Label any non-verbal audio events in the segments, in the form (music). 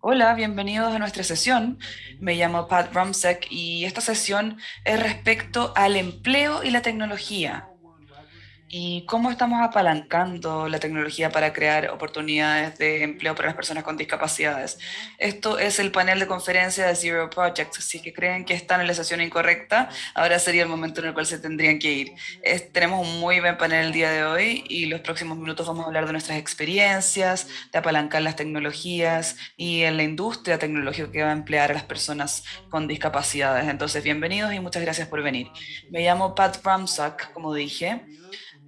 Hola, bienvenidos a nuestra sesión. Me llamo Pat Rumsek y esta sesión es respecto al empleo y la tecnología y cómo estamos apalancando la tecnología para crear oportunidades de empleo para las personas con discapacidades. Esto es el panel de conferencia de Zero Project. Si que creen que están en la sesión incorrecta, ahora sería el momento en el cual se tendrían que ir. tenemos un muy buen panel el día de hoy y los próximos minutos vamos a hablar de nuestras experiencias, de apalancar las tecnologías y en la industria tecnológica que va a emplear a las personas con discapacidades. Entonces, bienvenidos y muchas gracias por venir. Me llamo Pat Bramsack, como dije.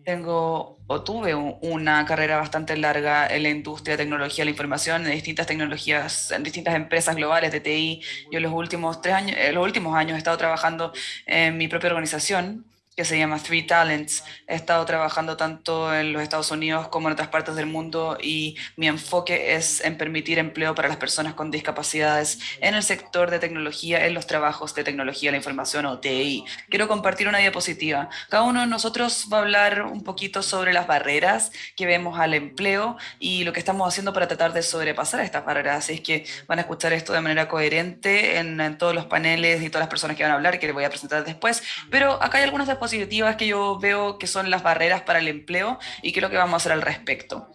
Tengo o tuve una carrera bastante larga en la industria de tecnología la información, en distintas tecnologías, en distintas empresas globales de TI. Yo en los últimos tres años, en los últimos años he estado trabajando en mi propia organización que se llama Three Talents. He estado trabajando tanto en los Estados Unidos como en otras partes del mundo y mi enfoque es en permitir empleo para las personas con discapacidades en el sector de tecnología, en los trabajos de tecnología, la información o TI. Quiero compartir una diapositiva. Cada uno de nosotros va a hablar un poquito sobre las barreras que vemos al empleo y lo que estamos haciendo para tratar de sobrepasar estas barreras. Así es que van a escuchar esto de manera coherente en, en todos los paneles y todas las personas que van a hablar, que les voy a presentar después. Pero acá hay algunas diapositivas positivas que yo veo que son las barreras para el empleo y qué es lo que vamos a hacer al respecto.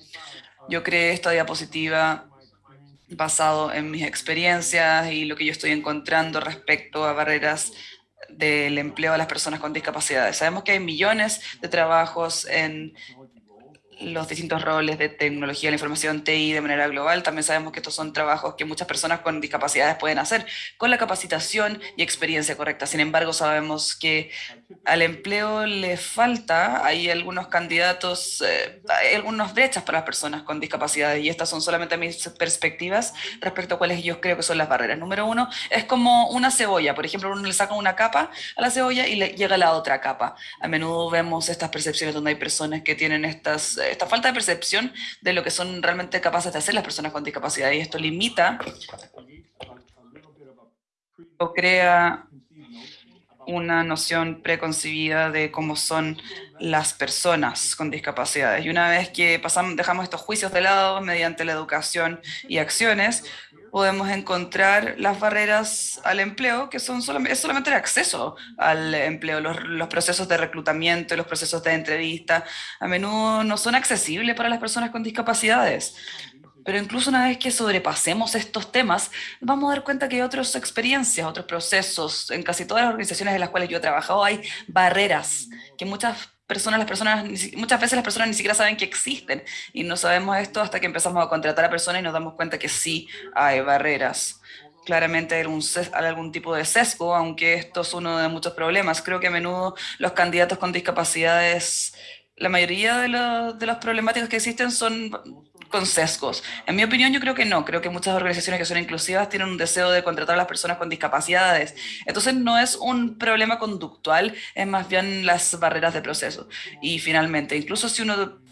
Yo creé esta diapositiva basado en mis experiencias y lo que yo estoy encontrando respecto a barreras del empleo a las personas con discapacidades. Sabemos que hay millones de trabajos en los distintos roles de tecnología la información TI de manera global. También sabemos que estos son trabajos que muchas personas con discapacidades pueden hacer con la capacitación y experiencia correcta. Sin embargo, sabemos que al empleo le falta, hay algunos candidatos, eh, hay algunas brechas para las personas con discapacidades y estas son solamente mis perspectivas respecto a cuáles yo creo que son las barreras. Número uno, es como una cebolla. Por ejemplo, uno le saca una capa a la cebolla y le llega la otra capa. A menudo vemos estas percepciones donde hay personas que tienen estas esta falta de percepción de lo que son realmente capaces de hacer las personas con discapacidad y esto limita o crea una noción preconcebida de cómo son las personas con discapacidades. Y una vez que pasamos, dejamos estos juicios de lado mediante la educación y acciones, podemos encontrar las barreras al empleo, que son solamente, es solamente el acceso al empleo. Los, procesos de reclutamiento, los procesos de entrevista, a menudo no son accesibles para las personas con discapacidades. Pero incluso una vez que sobrepasemos estos temas, vamos a dar cuenta que hay otras experiencias, otros procesos. En casi todas las organizaciones en las cuales yo he trabajado hay barreras que muchas personas, las personas, muchas veces las personas ni siquiera saben que existen y no sabemos esto hasta que empezamos a contratar a personas y nos damos cuenta que sí hay barreras. Claramente hay algún, algún tipo de sesgo, aunque esto es uno de muchos problemas. Creo que a menudo los candidatos con discapacidades, la mayoría de, los, de las problemáticas que existen son con sesgos. En mi opinión, yo creo que no. Creo que muchas organizaciones que son inclusivas tienen un deseo de contratar a las personas con discapacidades. Entonces, no es un problema conductual, es más bien las barreras de proceso. Y finalmente, incluso si uno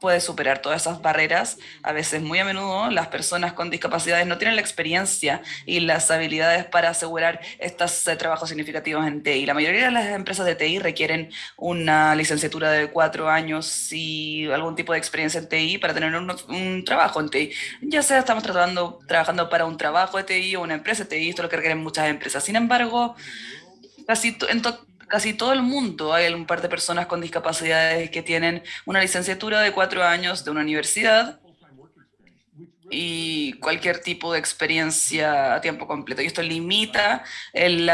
puede superar todas esas barreras. A veces, muy a menudo, las personas con discapacidades no tienen la experiencia y las habilidades para asegurar estos eh, trabajos significativos en TI. La mayoría de las empresas de TI requieren una licenciatura de cuatro años y algún tipo de experiencia en TI para tener un, trabajo en TI. Ya sea estamos trabajando para un trabajo de TI o una empresa de TI, esto es lo que requieren muchas empresas. Sin embargo, casi en casi todo el mundo hay un par de personas con discapacidades que tienen una licenciatura de cuatro años de una universidad y cualquier tipo de experiencia a tiempo completo. Y esto limita el,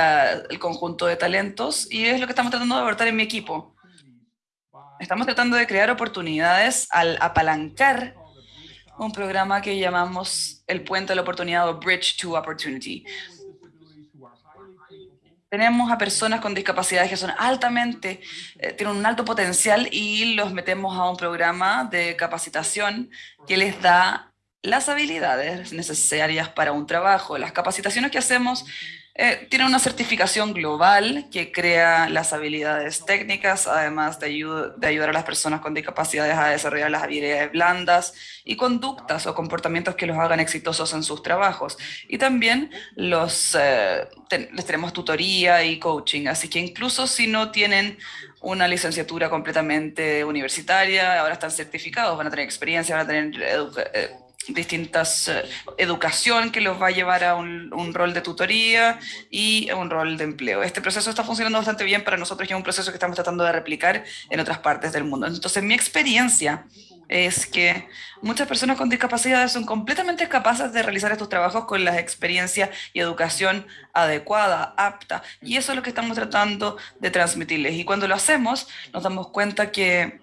conjunto de talentos y es lo que estamos tratando de abordar en mi equipo. Estamos tratando de crear oportunidades al apalancar un programa que llamamos el puente de la oportunidad o Bridge to Opportunity tenemos a personas con discapacidades que son altamente, eh, tienen un alto potencial y los metemos a un programa de capacitación que les da las habilidades necesarias para un trabajo. Las capacitaciones que hacemos eh, tiene una certificación global que crea las habilidades técnicas, además de, ayudar a las personas con discapacidades a desarrollar las habilidades blandas y conductas o comportamientos que los hagan exitosos en sus trabajos. Y también los, eh, les tenemos tutoría y coaching, así que incluso si no tienen una licenciatura completamente universitaria, ahora están certificados, van a tener experiencia, van a tener eh, distintas eh, educación que los va a llevar a un, un, rol de tutoría y un rol de empleo. Este proceso está funcionando bastante bien para nosotros y es un proceso que estamos tratando de replicar en otras partes del mundo. Entonces, mi experiencia es que muchas personas con discapacidades son completamente capaces de realizar estos trabajos con la experiencia y educación adecuada, apta, y eso es lo que estamos tratando de transmitirles. Y cuando lo hacemos, nos damos cuenta que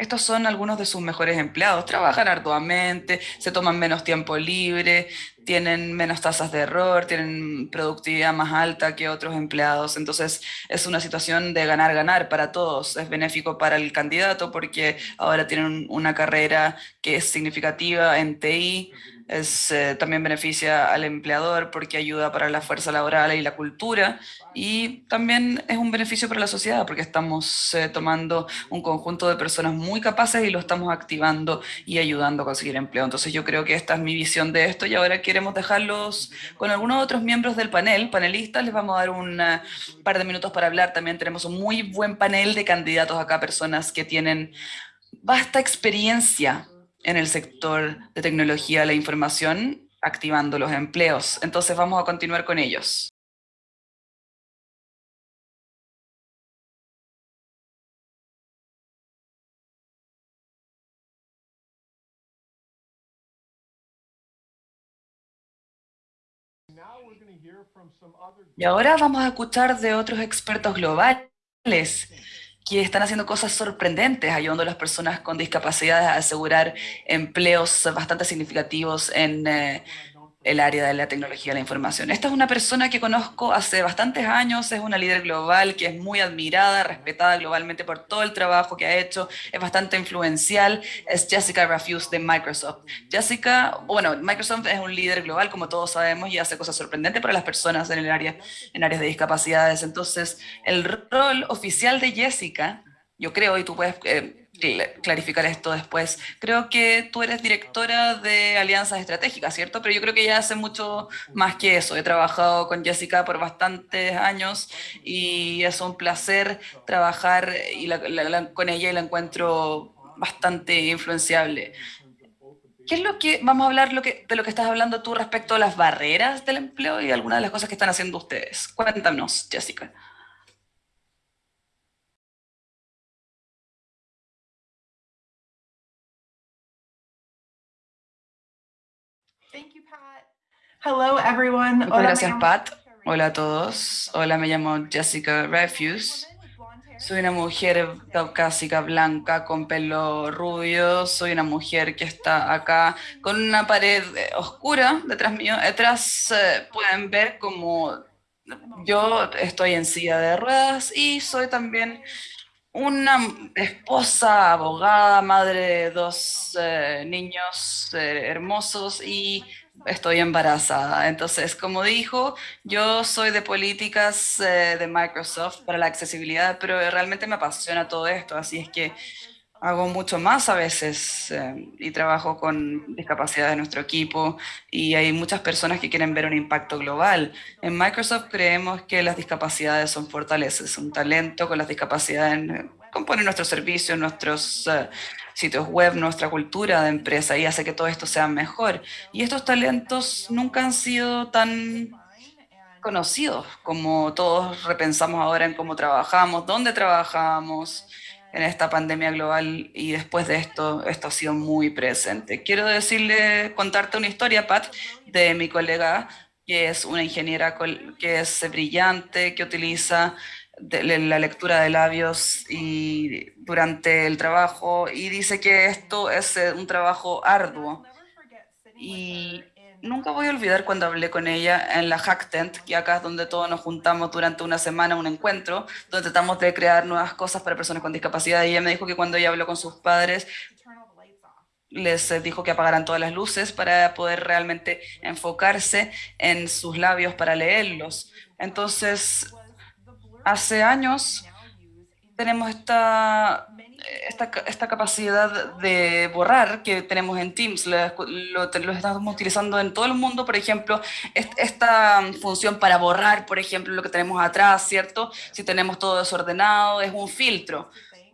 estos son algunos de sus mejores empleados. Trabajan arduamente, se toman menos tiempo libre, tienen menos tasas de error, tienen productividad más alta que otros empleados. Entonces es una situación de ganar-ganar para todos. Es benéfico para el candidato porque ahora tienen una carrera que es significativa en TI, es, eh, también beneficia al empleador porque ayuda para la fuerza laboral y la cultura y también es un beneficio para la sociedad porque estamos eh, tomando un conjunto de personas muy capaces y lo estamos activando y ayudando a conseguir empleo. Entonces yo creo que esta es mi visión de esto y ahora queremos dejarlos con algunos otros miembros del panel, panelistas, les vamos a dar un par de minutos para hablar. También tenemos un muy buen panel de candidatos acá, personas que tienen vasta experiencia en el sector de tecnología de la información, activando los empleos. Entonces vamos a continuar con ellos. Y ahora vamos a escuchar de otros expertos globales que están haciendo cosas sorprendentes, ayudando a las personas con discapacidades a asegurar empleos bastante significativos en eh, el área de la tecnología de la información. Esta es una persona que conozco hace bastantes años, es una líder global que es muy admirada, respetada globalmente por todo el trabajo que ha hecho, es bastante influencial, es Jessica Rafuse de Microsoft. Jessica, bueno, Microsoft es un líder global, como todos sabemos, y hace cosas sorprendentes para las personas en el área, en áreas de discapacidades. Entonces, el rol oficial de Jessica, yo creo, y tú puedes... Eh, clarificar esto después. Creo que tú eres directora de alianzas estratégicas, ¿cierto? Pero yo creo que ella hace mucho más que eso. He trabajado con Jessica por bastantes años y es un placer trabajar y con ella y la encuentro bastante influenciable. ¿Qué es lo que, vamos a hablar de lo que estás hablando tú respecto a las barreras del empleo y algunas de las cosas que están haciendo ustedes? Cuéntanos, Jessica. Hello everyone. Muchas gracias, Pat. Hola a todos. Hola, me llamo Jessica Refuse. Soy una mujer caucásica, blanca, con pelo rubio. Soy una mujer que está acá con una pared eh, oscura detrás mío. Detrás eh, pueden ver como yo estoy en silla de ruedas y soy también una esposa, abogada, madre de dos eh, niños hermosos y estoy embarazada. Entonces, como dijo, yo soy de políticas eh, de Microsoft para la accesibilidad, pero realmente me apasiona todo esto, así es que hago mucho más a veces eh, y trabajo con discapacidad de nuestro equipo y hay muchas personas que quieren ver un impacto global. En Microsoft creemos que las discapacidades son fortalezas, un talento con las discapacidades compone nuestros servicios, nuestros eh, sitios web, nuestra cultura de empresa y hace que todo esto sea mejor. Y estos talentos nunca han sido tan conocidos como todos repensamos ahora en cómo trabajamos, dónde trabajamos en esta pandemia global y después de esto, esto ha sido muy presente. Quiero decirle, contarte una historia, Pat, de mi colega, que es una ingeniera que es brillante, que utiliza la lectura de labios y durante el trabajo y dice que esto es eh, un trabajo arduo. Y nunca voy a olvidar cuando hablé con ella en la Hack Tent, que acá es donde todos nos juntamos durante una semana, un encuentro, donde tratamos de crear nuevas cosas para personas con discapacidad. Y ella me dijo que cuando ella habló con sus padres, les eh, dijo que apagaran todas las luces para poder realmente enfocarse en sus labios para leerlos. Entonces, hace años tenemos esta, esta, esta, capacidad de borrar que tenemos en Teams, lo, lo, estamos utilizando en todo el mundo, por ejemplo, esta función para borrar, por ejemplo, lo que tenemos atrás, ¿cierto? Si tenemos todo desordenado, es un filtro.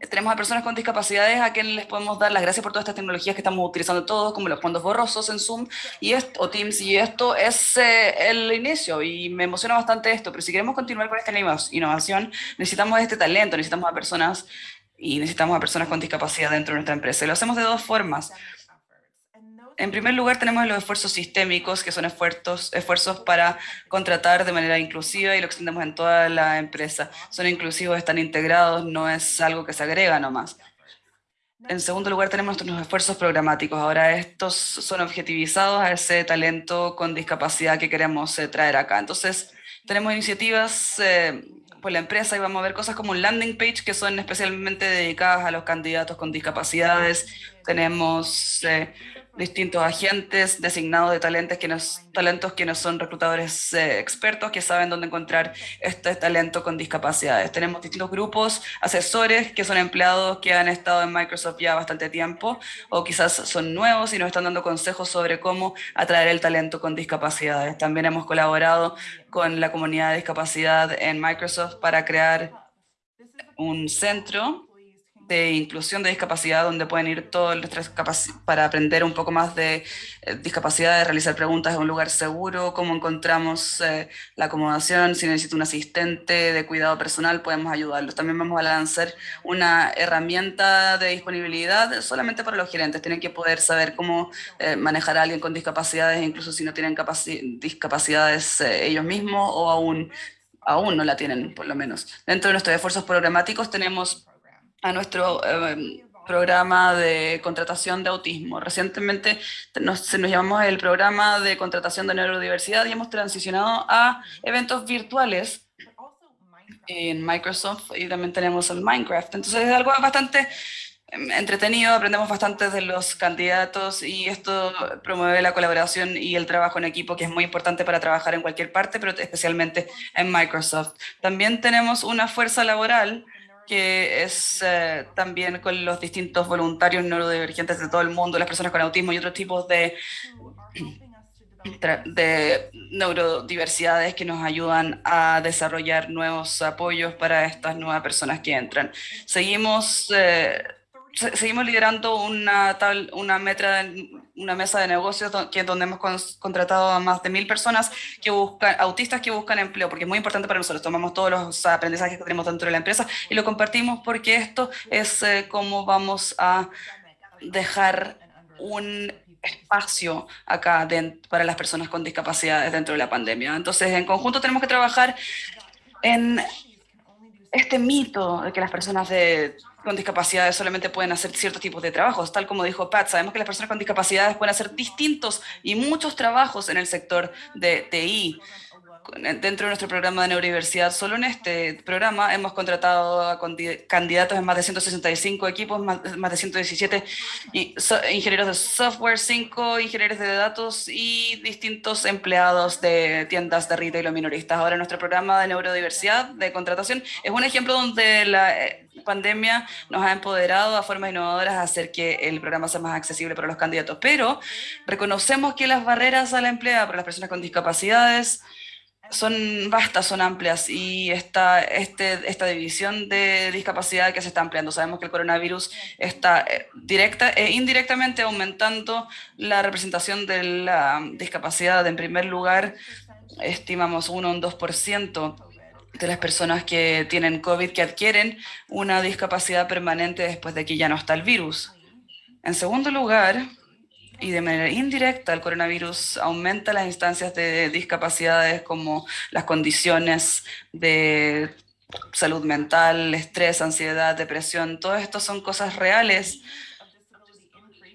Tenemos a personas con discapacidades a quienes les podemos dar las gracias por todas estas tecnologías que estamos utilizando todos, como los fondos borrosos en Zoom y esto, o Teams, y esto es eh, el inicio, y me emociona bastante esto, pero si queremos continuar con esta innovación, necesitamos este talento, necesitamos a personas y necesitamos a personas con discapacidad dentro de nuestra empresa. Y lo hacemos de dos formas. En primer lugar, tenemos los esfuerzos sistémicos, que son esfuerzos, esfuerzos para contratar de manera inclusiva y lo extendemos en toda la empresa. Son inclusivos, están integrados, no es algo que se agrega nomás. En segundo lugar, tenemos nuestros esfuerzos programáticos. Ahora estos son objetivizados a ese talento con discapacidad que queremos eh, traer acá. Entonces, tenemos iniciativas eh, por la empresa y vamos a ver cosas como un landing page que son especialmente dedicadas a los candidatos con discapacidades. Tenemos... Eh, distintos agentes designados de talentos que, nos, talentos que no son reclutadores eh, expertos que saben dónde encontrar este talento con discapacidades. Tenemos distintos grupos, asesores que son empleados que han estado en Microsoft ya bastante tiempo o quizás son nuevos y nos están dando consejos sobre cómo atraer el talento con discapacidades. También hemos colaborado con la comunidad de discapacidad en Microsoft para crear un centro de inclusión de discapacidad, donde pueden ir todos nuestras para aprender un poco más de eh, discapacidad, de realizar preguntas en un lugar seguro, cómo encontramos eh, la acomodación, si necesita un asistente de cuidado personal, podemos ayudarlos. También vamos a lanzar una herramienta de disponibilidad solamente para los gerentes. Tienen que poder saber cómo eh, manejar a alguien con discapacidades, incluso si no tienen discapacidades ellos mismos o aún, aún no la tienen, por lo menos. Dentro de nuestros esfuerzos programáticos tenemos a nuestro em, programa de contratación de autismo. Recientemente nos, nos llamamos el programa de contratación de neurodiversidad y hemos transicionado a eventos virtuales en Microsoft y también tenemos el Minecraft. Entonces es algo bastante em, entretenido, aprendemos bastante de los candidatos y esto promueve la colaboración y el trabajo en equipo que es muy importante para trabajar en cualquier parte, pero especialmente en Microsoft. También tenemos una fuerza laboral que es eh, también con los distintos voluntarios neurodivergentes de todo el mundo, las personas con autismo y otros tipos de, (clears throat) de neurodiversidades que nos ayudan a desarrollar nuevos apoyos para estas nuevas personas que entran. Seguimos eh, seguimos liderando una, tal, una, meta, una mesa de negocios que, donde hemos contratado a más de mil personas que buscan, autistas que buscan empleo, porque es muy importante para nosotros. Tomamos todos los aprendizajes que tenemos dentro de la empresa y lo compartimos porque esto es eh, cómo vamos a dejar un espacio acá para las personas con discapacidades dentro de la pandemia. Entonces, en conjunto tenemos que trabajar en este mito de que las personas de con discapacidades solamente pueden hacer ciertos tipos de trabajos, tal como dijo Pat, sabemos que las personas con discapacidades pueden hacer distintos y muchos trabajos en el sector de TI dentro de nuestro programa de neurodiversidad, solo en este programa hemos contratado a candidatos en más de 165 equipos, más, de 117 ingenieros de software, 5 ingenieros de datos y distintos empleados de tiendas de retail o minoristas. Ahora nuestro programa de neurodiversidad de contratación es un ejemplo donde la eh, pandemia nos ha empoderado a formas innovadoras a hacer que el programa sea más accesible para los candidatos, pero reconocemos que las barreras a la emplea para las personas con discapacidades son vastas, son amplias y esta, este, esta división de discapacidad que se está ampliando. Sabemos que el coronavirus está eh, directa e indirectamente aumentando la representación de la discapacidad. En primer lugar, estimamos 1 o un 2% de las personas que tienen COVID que adquieren una discapacidad permanente después de que ya no está el virus. En segundo lugar, y de manera indirecta el coronavirus aumenta las instancias de discapacidades como las condiciones de salud mental, estrés, ansiedad, depresión, todo esto son cosas reales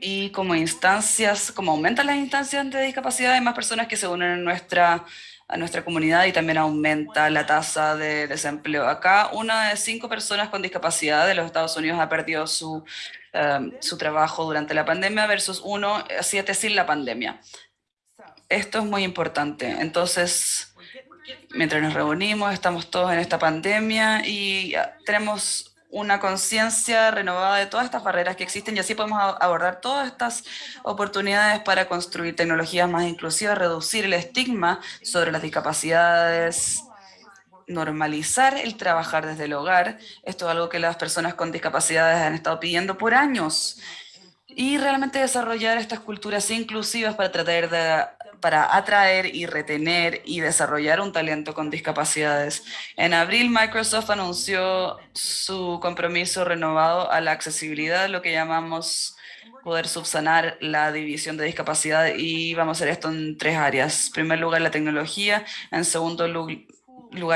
y como instancias, como aumentan las instancias de discapacidad, hay más personas que se unen a nuestra, a nuestra comunidad y también aumenta la tasa de desempleo. Acá una de cinco personas con discapacidad de los Estados Unidos ha perdido su Um, su trabajo durante la pandemia versus uno siete sin la pandemia. Esto es muy importante. Entonces, mientras nos reunimos, estamos todos en esta pandemia y ah, tenemos una conciencia renovada de todas estas barreras que existen y así podemos abordar todas estas oportunidades para construir tecnologías más inclusivas, reducir el estigma sobre las discapacidades normalizar el trabajar desde el hogar. Esto es algo que las personas con discapacidades han estado pidiendo por años. Y realmente desarrollar estas culturas inclusivas para tratar de para atraer y retener y desarrollar un talento con discapacidades. En abril, Microsoft anunció su compromiso renovado a la accesibilidad, lo que llamamos poder subsanar la división de discapacidad y vamos a hacer esto en tres áreas. En primer lugar, la tecnología. En segundo lugar,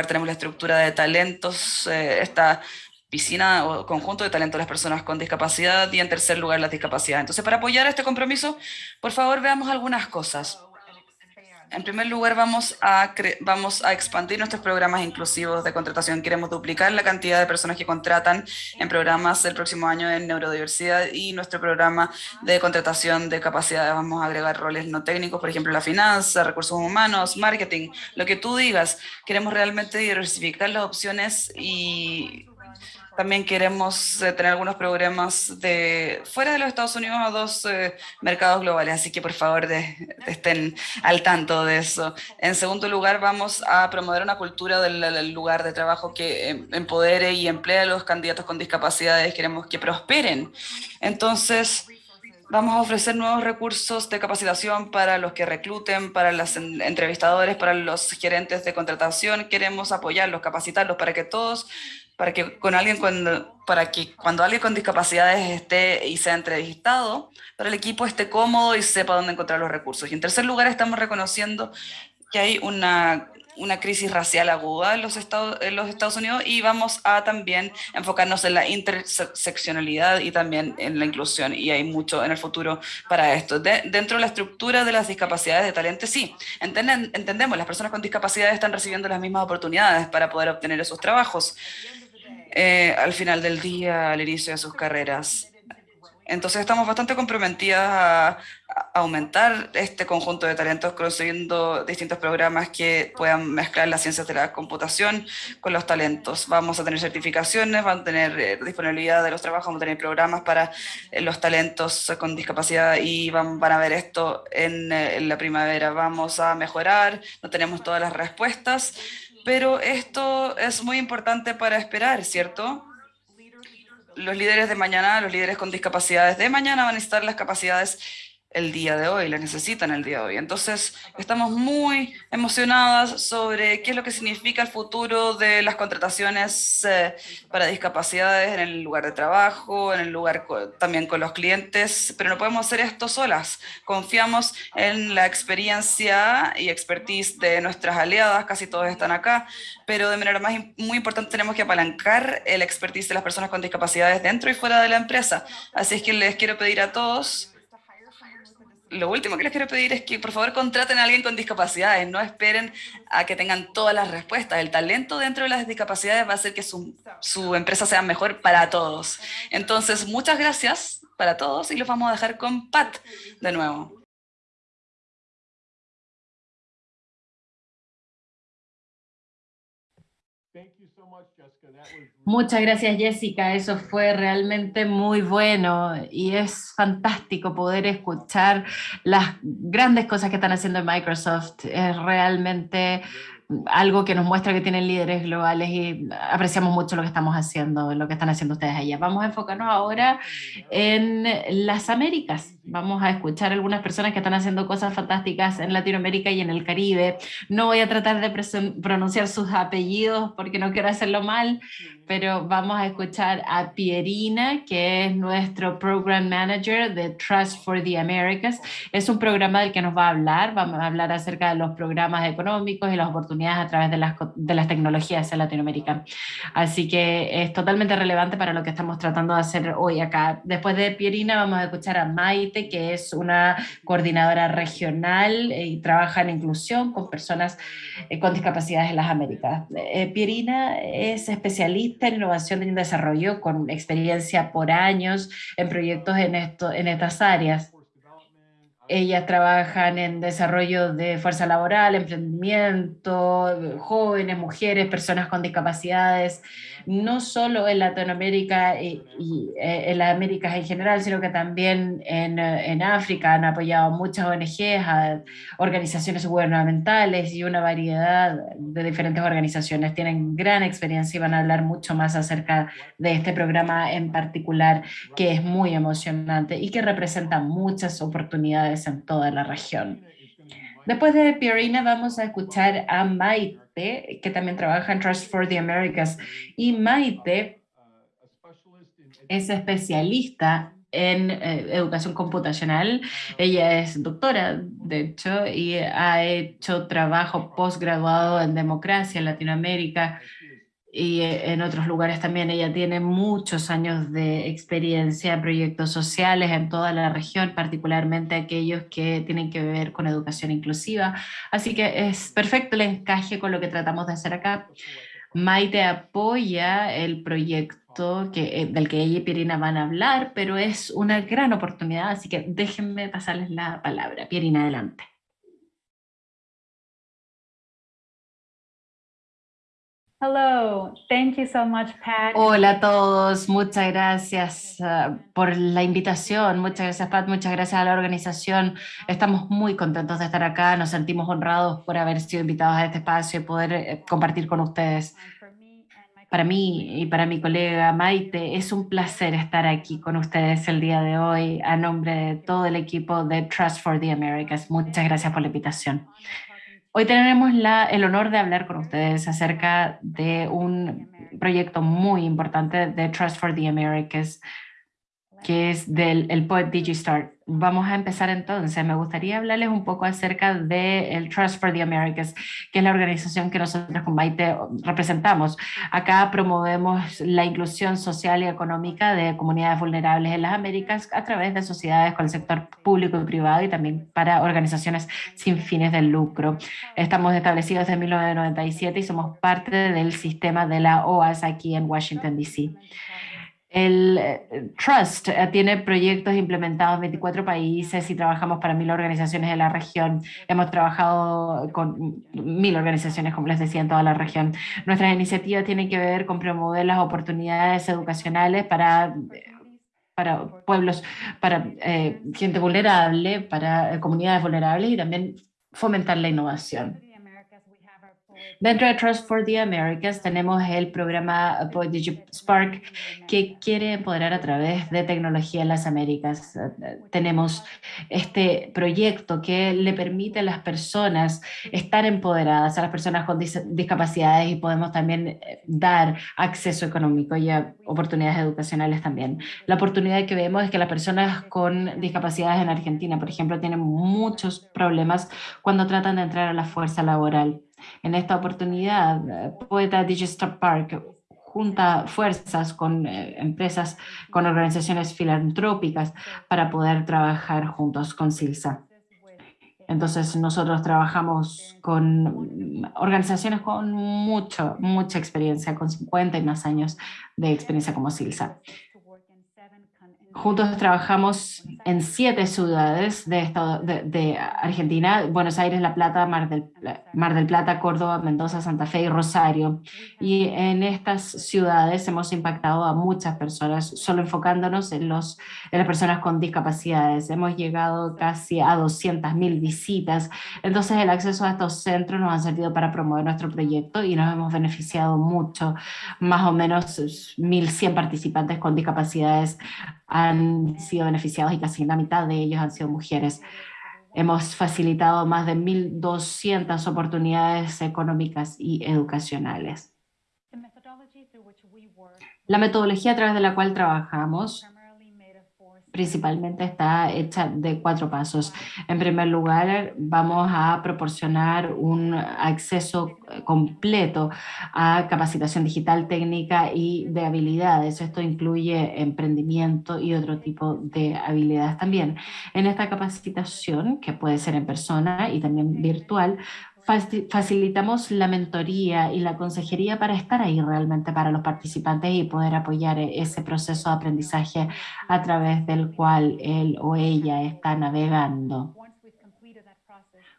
tenemos la estructura de talentos, eh, esta piscina o conjunto de talentos de las personas con discapacidad y en tercer lugar, la discapacidad. Entonces, para apoyar este compromiso, por favor, veamos algunas cosas. En primer lugar, vamos a, vamos a expandir nuestros programas inclusivos de contratación. Queremos duplicar la cantidad de personas que contratan en programas el próximo año en neurodiversidad y nuestro programa de contratación de capacidades. Vamos a agregar roles no técnicos, por ejemplo, la finanza, recursos humanos, marketing, lo que tú digas. Queremos realmente diversificar las opciones y también queremos eh, tener algunos programas de fuera de los Estados Unidos a dos eh, mercados globales, así que por favor estén al tanto de eso. En segundo lugar, vamos a promover una cultura del, lugar de trabajo que em, empodere y emplee a los candidatos con discapacidades. Queremos que prosperen. Entonces, Vamos a ofrecer nuevos recursos de capacitación para los que recluten, para los entrevistadores, para los gerentes de contratación. Queremos apoyarlos, capacitarlos para que todos para que con alguien cuando, para que cuando alguien con discapacidades esté y sea entrevistado, para el equipo esté cómodo y sepa dónde encontrar los recursos. Y en tercer lugar, estamos reconociendo que hay una, una crisis racial aguda en los, Estados, en los Estados Unidos y vamos a también enfocarnos en la interseccionalidad y también en la inclusión y hay mucho en el futuro para esto. dentro de la estructura de las discapacidades de talento, sí, entendemos, las personas con discapacidades están recibiendo las mismas oportunidades para poder obtener esos trabajos eh, al final del día, al inicio de sus carreras. Entonces estamos bastante comprometidas a, aumentar este conjunto de talentos consiguiendo distintos programas que puedan mezclar las ciencias de la computación con los talentos. Vamos a tener certificaciones, van a tener eh, disponibilidad de los trabajos, vamos a tener programas para eh, los talentos con discapacidad y van, a ver esto en, en la primavera. Vamos a mejorar, no tenemos todas las respuestas, pero esto es muy importante para esperar, ¿cierto? Los líderes de mañana, los líderes con discapacidades de mañana van a necesitar las capacidades el día de hoy, la necesitan el día de hoy. Entonces, estamos muy emocionadas sobre qué es lo que significa el futuro de las contrataciones eh, para discapacidades en el lugar de trabajo, en el lugar también con los clientes, pero no podemos hacer esto solas. Confiamos en la experiencia y expertise de nuestras aliadas, casi todos están acá, pero de manera más muy importante tenemos que apalancar el expertise de las personas con discapacidades dentro y fuera de la empresa. Así es que les quiero pedir a todos lo último que les quiero pedir es que por favor contraten a alguien con discapacidades, no esperen a que tengan todas las respuestas. El talento dentro de las discapacidades va a hacer que su, empresa sea mejor para todos. Entonces, muchas gracias para todos y los vamos a dejar con Pat de nuevo. Muchas gracias Jessica, eso fue realmente muy bueno y es fantástico poder escuchar las grandes cosas que están haciendo en Microsoft, es realmente algo que nos muestra que tienen líderes globales y apreciamos mucho lo que estamos haciendo, lo que están haciendo ustedes allá. Vamos a enfocarnos ahora en las Américas. Vamos a escuchar algunas personas que están haciendo cosas fantásticas en Latinoamérica y en el Caribe. No voy a tratar de pronunciar sus apellidos porque no quiero hacerlo mal, pero vamos a escuchar a Pierina, que es nuestro Program Manager de Trust for the Americas. Es un programa del que nos va a hablar, vamos a hablar acerca de los programas económicos y las oportunidades a través de las, de las tecnologías en Latinoamérica. Así que es totalmente relevante para lo que estamos tratando de hacer hoy acá. Después de Pierina vamos a escuchar a Maite, que es una coordinadora regional y trabaja en inclusión con personas eh, con discapacidades en las Américas. Eh, Pierina es especialista en innovación y desarrollo con experiencia por años en proyectos en, esto, en estas áreas. Ellas trabajan en desarrollo de fuerza laboral, emprendimiento, jóvenes, mujeres, personas con discapacidades, no solo en Latinoamérica y, eh, en las Américas en general, sino que también en, eh, en África han apoyado muchas ONGs, organizaciones gubernamentales y una variedad de diferentes organizaciones. Tienen gran experiencia y van a hablar mucho más acerca de este programa en particular, que es muy emocionante y que representa muchas oportunidades en toda la región. Después de Pierina vamos a escuchar a Maite, que también trabaja en Trust for the Americas. Y Maite es especialista en eh, educación computacional. Ella es doctora, de hecho, y ha hecho trabajo postgraduado en democracia en Latinoamérica y en otros lugares también. Ella tiene muchos años de experiencia en proyectos sociales en toda la región, particularmente aquellos que tienen que ver con educación inclusiva. Así que es perfecto el encaje con lo que tratamos de hacer acá. Maite apoya el proyecto que, eh, del que ella y Pierina van a hablar, pero es una gran oportunidad, así que déjenme pasarles la palabra. Pierina, adelante. Hello, thank you so much, Pat. Hola a todos, muchas gracias uh, por la invitación, muchas gracias Pat, muchas gracias a la organización. Estamos muy contentos de estar acá, nos sentimos honrados por haber sido invitados a este espacio y poder eh, compartir con ustedes. Para mí y para mi colega Maite, es un placer estar aquí con ustedes el día de hoy a nombre de todo el equipo de Trust for the Americas. Muchas gracias por la invitación. Hoy tenemos el honor de hablar con ustedes acerca de un proyecto muy importante de Trust for the Americas, que es del el Poet DigiStart. Vamos a empezar entonces. Me gustaría hablarles un poco acerca del el Trust for the Americas, que es la organización que nosotros con Maite representamos. Acá promovemos la inclusión social y económica de comunidades vulnerables en las Américas a través de sociedades con el sector público y privado y también para organizaciones sin fines de lucro. Estamos establecidos desde 1997 y somos parte del sistema de la OAS aquí en Washington, D.C. El eh, Trust eh, tiene proyectos implementados en 24 países y trabajamos para mil organizaciones de la región. Hemos trabajado con mil organizaciones, como les decía, en toda la región. Nuestras iniciativas tienen que ver con promover las oportunidades educacionales para para pueblos, para eh, gente vulnerable, para comunidades vulnerables y también fomentar la innovación. Dentro de Trust for the Americas tenemos el programa Spark que quiere empoderar a través de tecnología en las Américas. Tenemos este proyecto que le permite a las personas estar empoderadas, a las personas con discapacidades y podemos también eh, dar acceso económico y oportunidades educacionales también. La oportunidad que vemos es que las personas con discapacidades en Argentina, por ejemplo, tienen muchos problemas cuando tratan de entrar a la fuerza laboral. En esta oportunidad, eh, Poeta Digital Park junta fuerzas con eh, empresas, con organizaciones filantrópicas para poder trabajar juntos con SILSA. Entonces nosotros trabajamos con organizaciones con mucho, mucha experiencia, con 50 y más años de experiencia como SILSA. Juntos trabajamos en siete ciudades de, estado, de, Argentina, Buenos Aires, La Plata, Mar del, Mar del Plata, Córdoba, Mendoza, Santa Fe y Rosario. Y en estas ciudades hemos impactado a muchas personas, solo enfocándonos en, los, en las personas con discapacidades. Hemos llegado casi a 200.000 visitas. Entonces el acceso a estos centros nos ha servido para promover nuestro proyecto y nos hemos beneficiado mucho. Más o menos 1.100 participantes con discapacidades han sido beneficiados y casi la mitad de ellos han sido mujeres. Hemos facilitado más de 1.200 oportunidades económicas y educacionales. La metodología a través de la cual trabajamos principalmente está hecha de cuatro pasos. En primer lugar, vamos a proporcionar un acceso completo a capacitación digital, técnica y de habilidades. Esto incluye emprendimiento y otro tipo de habilidades también. En esta capacitación, que puede ser en persona y también virtual, facilitamos la mentoría y la consejería para estar ahí realmente para los participantes y poder apoyar e-, ese proceso de aprendizaje a través del cual él o ella está navegando.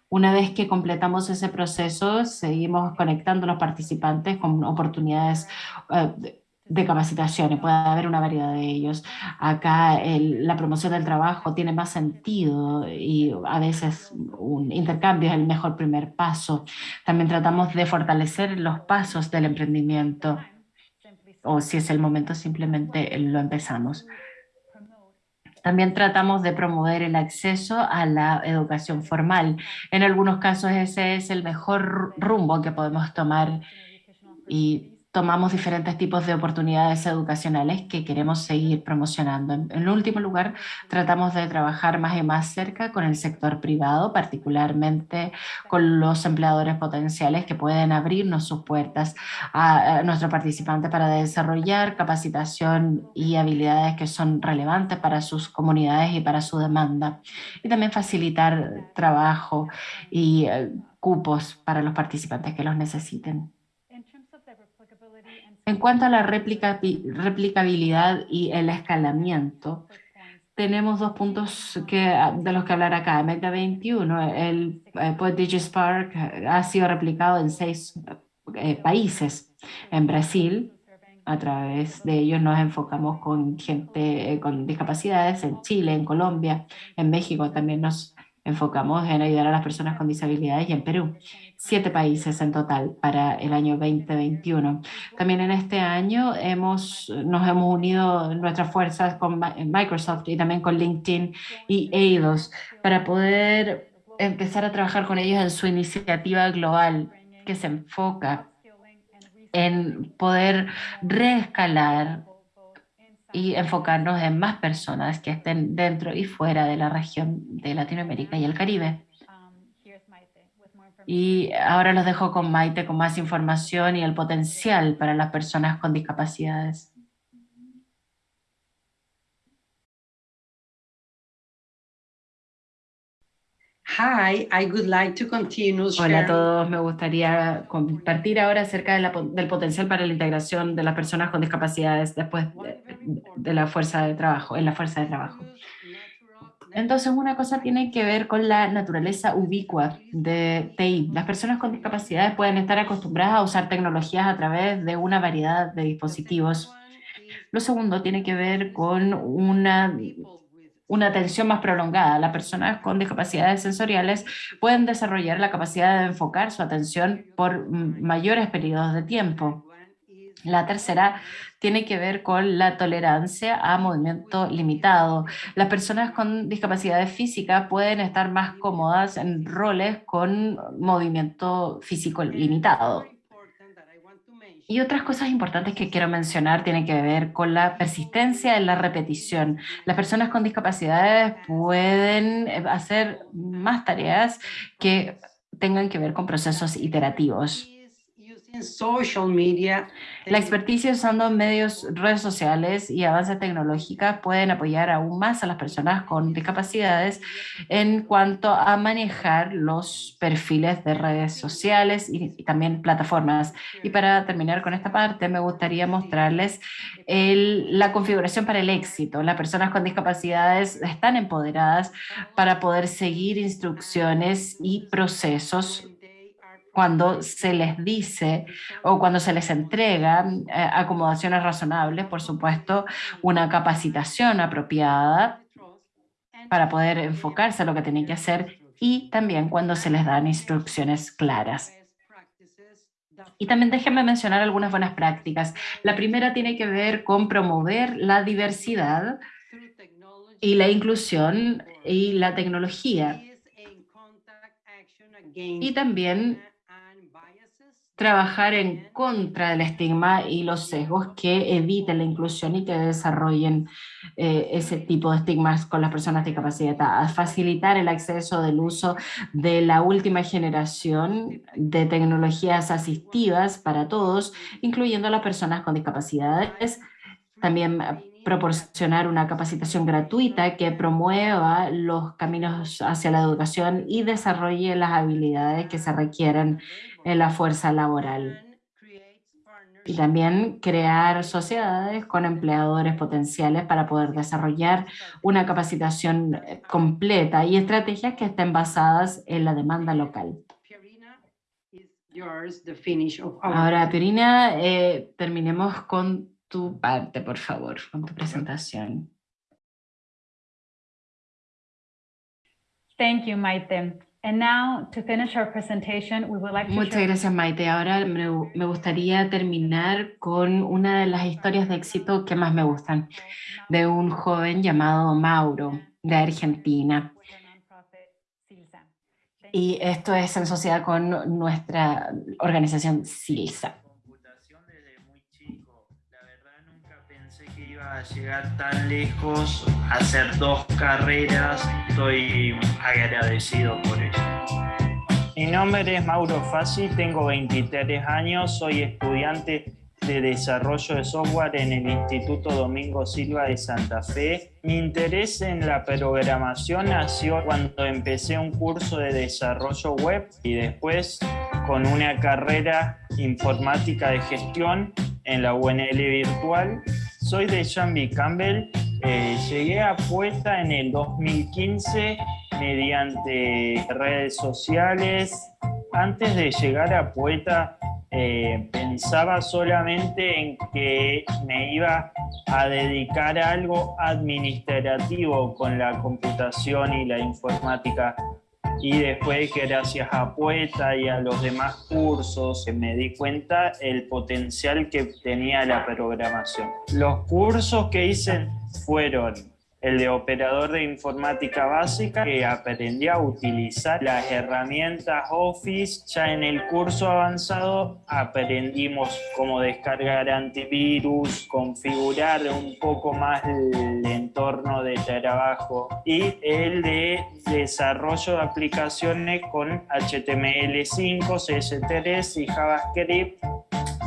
Una vez que completamos ese proceso, seguimos conectando a los participantes con oportunidades eh, de capacitaciones, puede haber una variedad de ellos. Acá la promoción del trabajo tiene más sentido y a veces un intercambio es el mejor primer paso. También tratamos de fortalecer los pasos del emprendimiento o si es el momento simplemente lo empezamos. También tratamos de promover el acceso a la educación formal. En algunos casos ese es el mejor rumbo que podemos tomar y tomamos diferentes tipos de oportunidades educacionales que queremos seguir promocionando. En, último lugar, tratamos de trabajar más y más cerca con el sector privado, particularmente con los empleadores potenciales que pueden abrirnos sus puertas a, a nuestros participantes para desarrollar capacitación y habilidades que son relevantes para sus comunidades y para su demanda. Y también facilitar trabajo y eh, cupos para los participantes que los necesiten. En cuanto a la replicabilidad y el escalamiento, tenemos dos puntos que, de los que hablar acá. Meta 21, el, el DigiSpark ha sido replicado en seis eh, países. En Brasil, a través de ellos nos enfocamos con gente eh, con discapacidades, en Chile, en Colombia, en México también nos enfocamos en ayudar a las personas con disabilidades y en Perú. Siete países en total para el año 2021. También en este año hemos, nos hemos unido nuestras fuerzas con Microsoft y también con LinkedIn y Eidos para poder empezar a trabajar con ellos en su iniciativa global que se enfoca en poder reescalar y enfocarnos en más personas que estén dentro y fuera de la región de Latinoamérica y el Caribe. Y ahora los dejo con Maite con más información y el potencial para las personas con discapacidades. Hi, I would like to continue Hola a todos, me gustaría compartir ahora acerca del potencial para la integración de las personas con discapacidades después de, la fuerza de trabajo, en la fuerza de trabajo. Entonces, una cosa tiene que ver con la naturaleza ubicua de TI. Las personas con discapacidades pueden estar acostumbradas a usar tecnologías a través de una variedad de dispositivos. Lo segundo tiene que ver con una una atención más prolongada. Las personas con discapacidades sensoriales pueden desarrollar la capacidad de enfocar su atención por mayores periodos de tiempo. La tercera tiene que ver con la tolerancia a movimiento limitado. Las personas con discapacidades físicas pueden estar más cómodas en roles con movimiento físico limitado. Y otras cosas importantes que quiero mencionar tienen que ver con la persistencia en la repetición. Las personas con discapacidades pueden eh, hacer más tareas que tengan que ver con procesos iterativos social media. La experticia usando medios, redes sociales y avances tecnológicos pueden apoyar aún más a las personas con discapacidades en cuanto a manejar los perfiles de redes sociales y, también plataformas. Y para terminar con esta parte, me gustaría mostrarles la configuración para el éxito. Las personas con discapacidades están empoderadas para poder seguir instrucciones y procesos cuando se les dice o cuando se les entrega eh, acomodaciones razonables, por supuesto, una capacitación apropiada para poder enfocarse a lo que tienen que hacer y también cuando se les dan instrucciones claras. Y también déjenme mencionar algunas buenas prácticas. La primera tiene que ver con promover la diversidad y la inclusión y la tecnología. Y también trabajar en contra del estigma y los sesgos que eviten la inclusión y que desarrollen eh, ese tipo de estigmas con las personas discapacitadas, facilitar el acceso del uso de la última generación de tecnologías asistivas para todos, incluyendo a las personas con discapacidades, también proporcionar una capacitación gratuita que promueva los caminos hacia la educación y desarrolle las habilidades que se requieren en la fuerza laboral. Y también crear sociedades con empleadores potenciales para poder desarrollar una capacitación eh, completa y estrategias que estén basadas en la demanda local. Ahora, Pirina, eh, terminemos con tu parte, por favor, con tu presentación. Thank you, Maite. And now, to finish our presentation, we would like to Muchas gracias, Maite. Ahora me, me gustaría terminar con una de las historias de éxito que más me gustan, de un joven llamado Mauro, de Argentina. Y esto es en sociedad con nuestra organización SILSA. Llegar tan lejos, hacer dos carreras, estoy agradecido por eso. Mi nombre es Mauro Fassi, tengo 23 años, soy estudiante de desarrollo de software en el Instituto Domingo Silva de Santa Fe. Mi interés en la programación nació cuando empecé un curso de desarrollo web y después con una carrera informática de gestión en la UNL virtual soy de Jambi Campbell. Eh, llegué a Puesta en el 2015 mediante redes sociales. Antes de llegar a Poeta eh, pensaba solamente en que me iba a dedicar a algo administrativo con la computación y la informática y después gracias a Poeta y a los demás cursos me di cuenta el potencial que tenía la programación. Los cursos que hice fueron el de operador de informática básica, que aprendí a utilizar las herramientas Office. Ya en el curso avanzado aprendimos cómo descargar antivirus, configurar un poco más el entorno de trabajo y el de desarrollo de aplicaciones con HTML5, CSS3 y JavaScript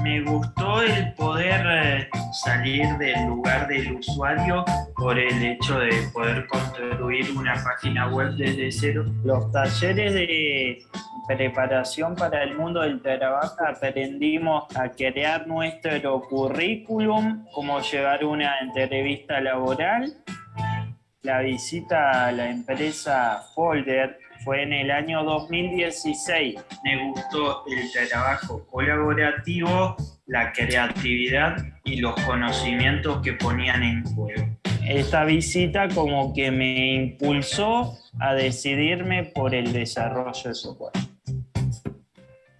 me gustó el poder eh, salir del lugar del usuario por el hecho de poder construir una página web desde cero. Los talleres de preparación para el mundo del trabajo aprendimos a crear nuestro currículum, cómo llevar una entrevista laboral, la visita a la empresa Folder fue en el año 2016. Me gustó el trabajo colaborativo, la creatividad y los conocimientos que ponían en juego. Esta visita como que me impulsó a decidirme por el desarrollo de software.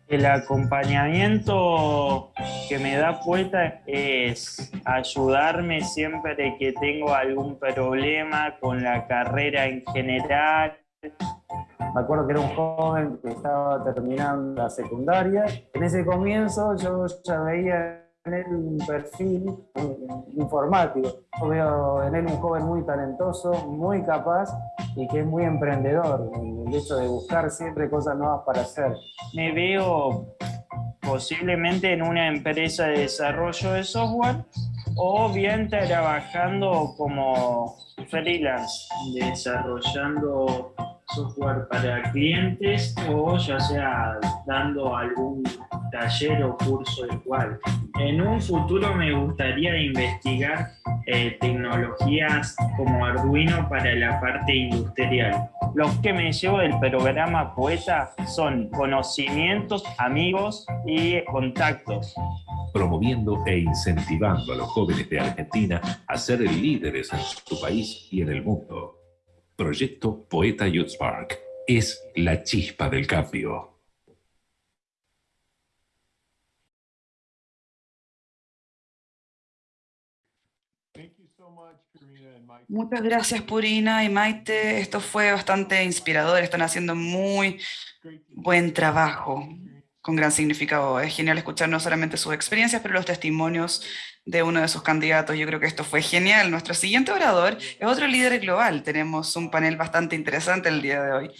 El acompañamiento que me da Puerta es ayudarme siempre que tengo algún problema con la carrera en general, me acuerdo que era un joven que estaba terminando la secundaria. En ese comienzo yo ya veía en él un perfil informático. Yo veo en él un joven muy talentoso, muy capaz y que es muy emprendedor. El hecho de buscar siempre cosas nuevas para hacer. Me veo posiblemente en una empresa de desarrollo de software o bien trabajando como freelance, desarrollando software para clientes o ya sea dando algún taller o curso igual. En un futuro me gustaría investigar eh, tecnologías como Arduino para la parte industrial. Los que me llevo del programa Poeta son conocimientos, amigos y contactos. Promoviendo e incentivando a los jóvenes de Argentina a ser líderes en su país y en el mundo. Proyecto Poeta Youth Spark es la chispa del cambio. Muchas gracias Purina y Maite, esto fue bastante inspirador, están haciendo muy buen trabajo con gran significado. Es genial escuchar no solamente sus experiencias, pero los testimonios de uno de sus candidatos. Yo creo que esto fue genial. Nuestro siguiente orador es otro líder global. Tenemos un panel bastante interesante el día de hoy.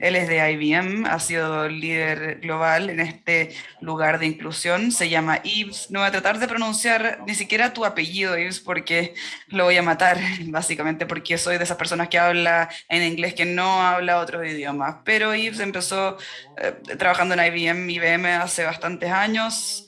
Él es de IBM, ha sido líder global en este lugar de inclusión. Se llama Yves. No voy a tratar de pronunciar ni siquiera tu apellido, Yves, porque lo voy a matar, (laughs) básicamente porque soy de esas personas que habla en inglés que no habla otros idiomas. Pero Yves empezó eh, trabajando en IBM, IBM hace bastantes años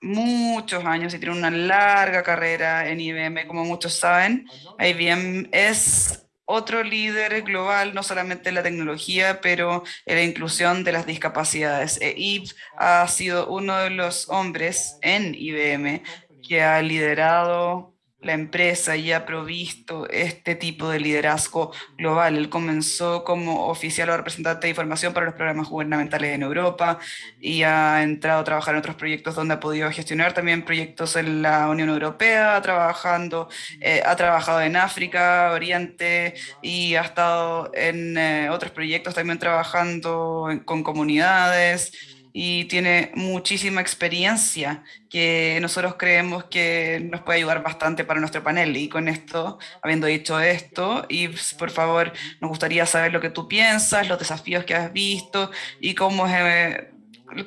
muchos años y tiene una larga carrera en IBM, como muchos saben. IBM es otro líder global, no solamente en la tecnología, pero en la inclusión de las discapacidades. E ha sido uno de los hombres en IBM que ha liderado la empresa y ha provisto este tipo de liderazgo global. Él comenzó como oficial o representante de información para los programas gubernamentales en Europa y ha entrado a trabajar en otros proyectos donde ha podido gestionar también proyectos en la Unión Europea, trabajando, eh, ha trabajado en África, Oriente y ha estado en eh, otros proyectos también trabajando con comunidades y tiene muchísima experiencia que nosotros creemos que nos puede ayudar bastante para nuestro panel. Y con esto, habiendo dicho esto, y por favor, nos gustaría saber lo que tú piensas, los desafíos que has visto y cómo eh,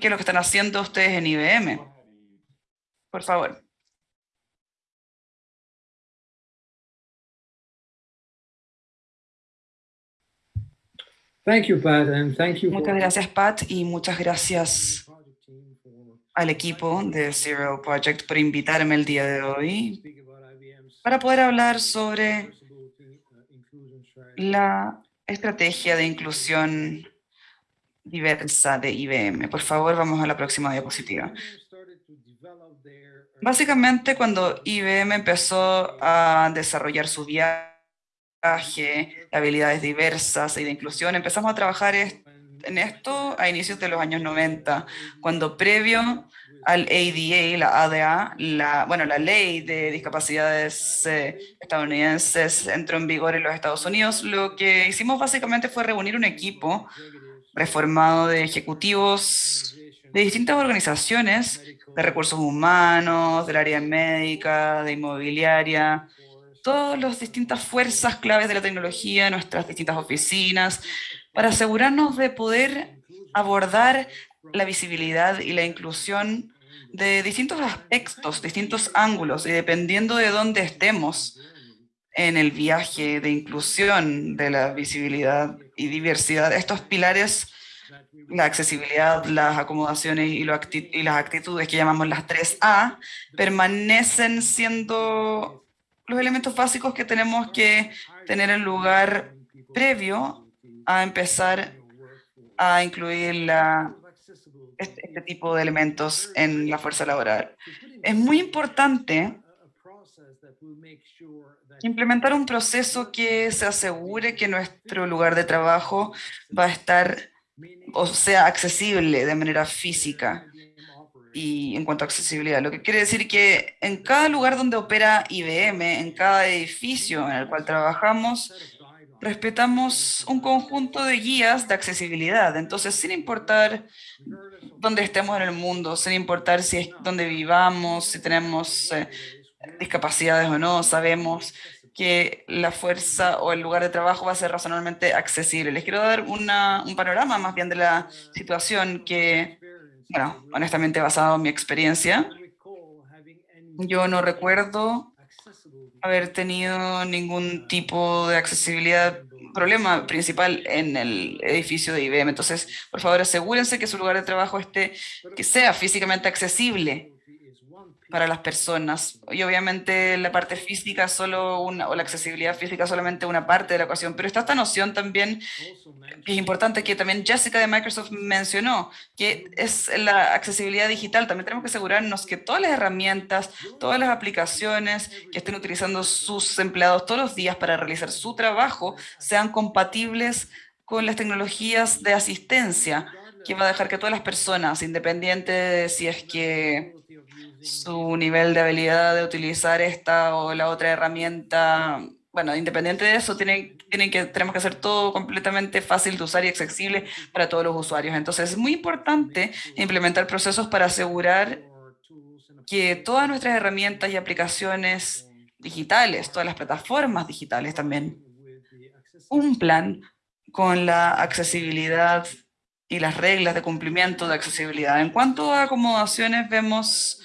qué es lo que están haciendo ustedes en IBM. Por favor. Muchas gracias, Pat, y muchas gracias al equipo de Zero Project por invitarme el día de hoy para poder hablar sobre la estrategia de inclusión diversa de IBM. Por favor, vamos a la próxima diapositiva. Básicamente, cuando IBM empezó a desarrollar su viaje, habilidades diversas y de inclusión. Empezamos a trabajar en esto a inicios de los años 90, cuando previo al ADA, la ADA, la, bueno, la ley de discapacidades eh, estadounidenses entró en vigor en los Estados Unidos, lo que hicimos básicamente fue reunir un equipo reformado de ejecutivos de distintas organizaciones, de recursos humanos, del área médica, de inmobiliaria, todas las distintas fuerzas claves de la tecnología, nuestras distintas oficinas, para asegurarnos de poder abordar la visibilidad y la inclusión de distintos aspectos, distintos ángulos, y dependiendo de dónde estemos en el viaje de inclusión de la visibilidad y diversidad, estos pilares, la accesibilidad, las acomodaciones y, las actitudes que llamamos las 3A, permanecen siendo los elementos básicos que tenemos que tener en lugar previo a empezar a incluir este, este, tipo de elementos en la fuerza laboral. Es muy importante implementar un proceso que se asegure que nuestro lugar de trabajo va a estar o sea accesible de manera física y en cuanto a accesibilidad, lo que quiere decir que en cada lugar donde opera IBM, en cada edificio en el cual trabajamos, respetamos un conjunto de guías de accesibilidad. Entonces, sin importar dónde estemos en el mundo, sin importar si es donde vivamos, si tenemos eh, discapacidades o no, sabemos que la fuerza o el lugar de trabajo va a ser razonablemente accesible. Les quiero dar una, un panorama más bien de la situación que bueno, honestamente basado en mi experiencia, yo no recuerdo haber tenido ningún tipo de accesibilidad, problema principal en el edificio de IBM. Entonces, por favor, asegúrense que su lugar de trabajo esté, que sea físicamente accesible para las personas. Y obviamente la parte física solo una, o la accesibilidad física solamente una parte de la ecuación, pero está esta noción también que es importante que también Jessica de Microsoft mencionó, que es la accesibilidad digital. También tenemos que asegurarnos que todas las herramientas, todas las aplicaciones que estén utilizando sus empleados todos los días para realizar su trabajo sean compatibles con las tecnologías de asistencia, que va a dejar que todas las personas, independiente de si es que su nivel de habilidad de utilizar esta o la otra herramienta, bueno, independiente de eso, tienen, tienen que, tenemos que hacer todo completamente fácil de usar y accesible para todos los usuarios. Entonces, es muy importante implementar procesos para asegurar que todas nuestras herramientas y aplicaciones digitales, todas las plataformas digitales también, cumplan con la accesibilidad y las reglas de cumplimiento de accesibilidad. En cuanto a acomodaciones, vemos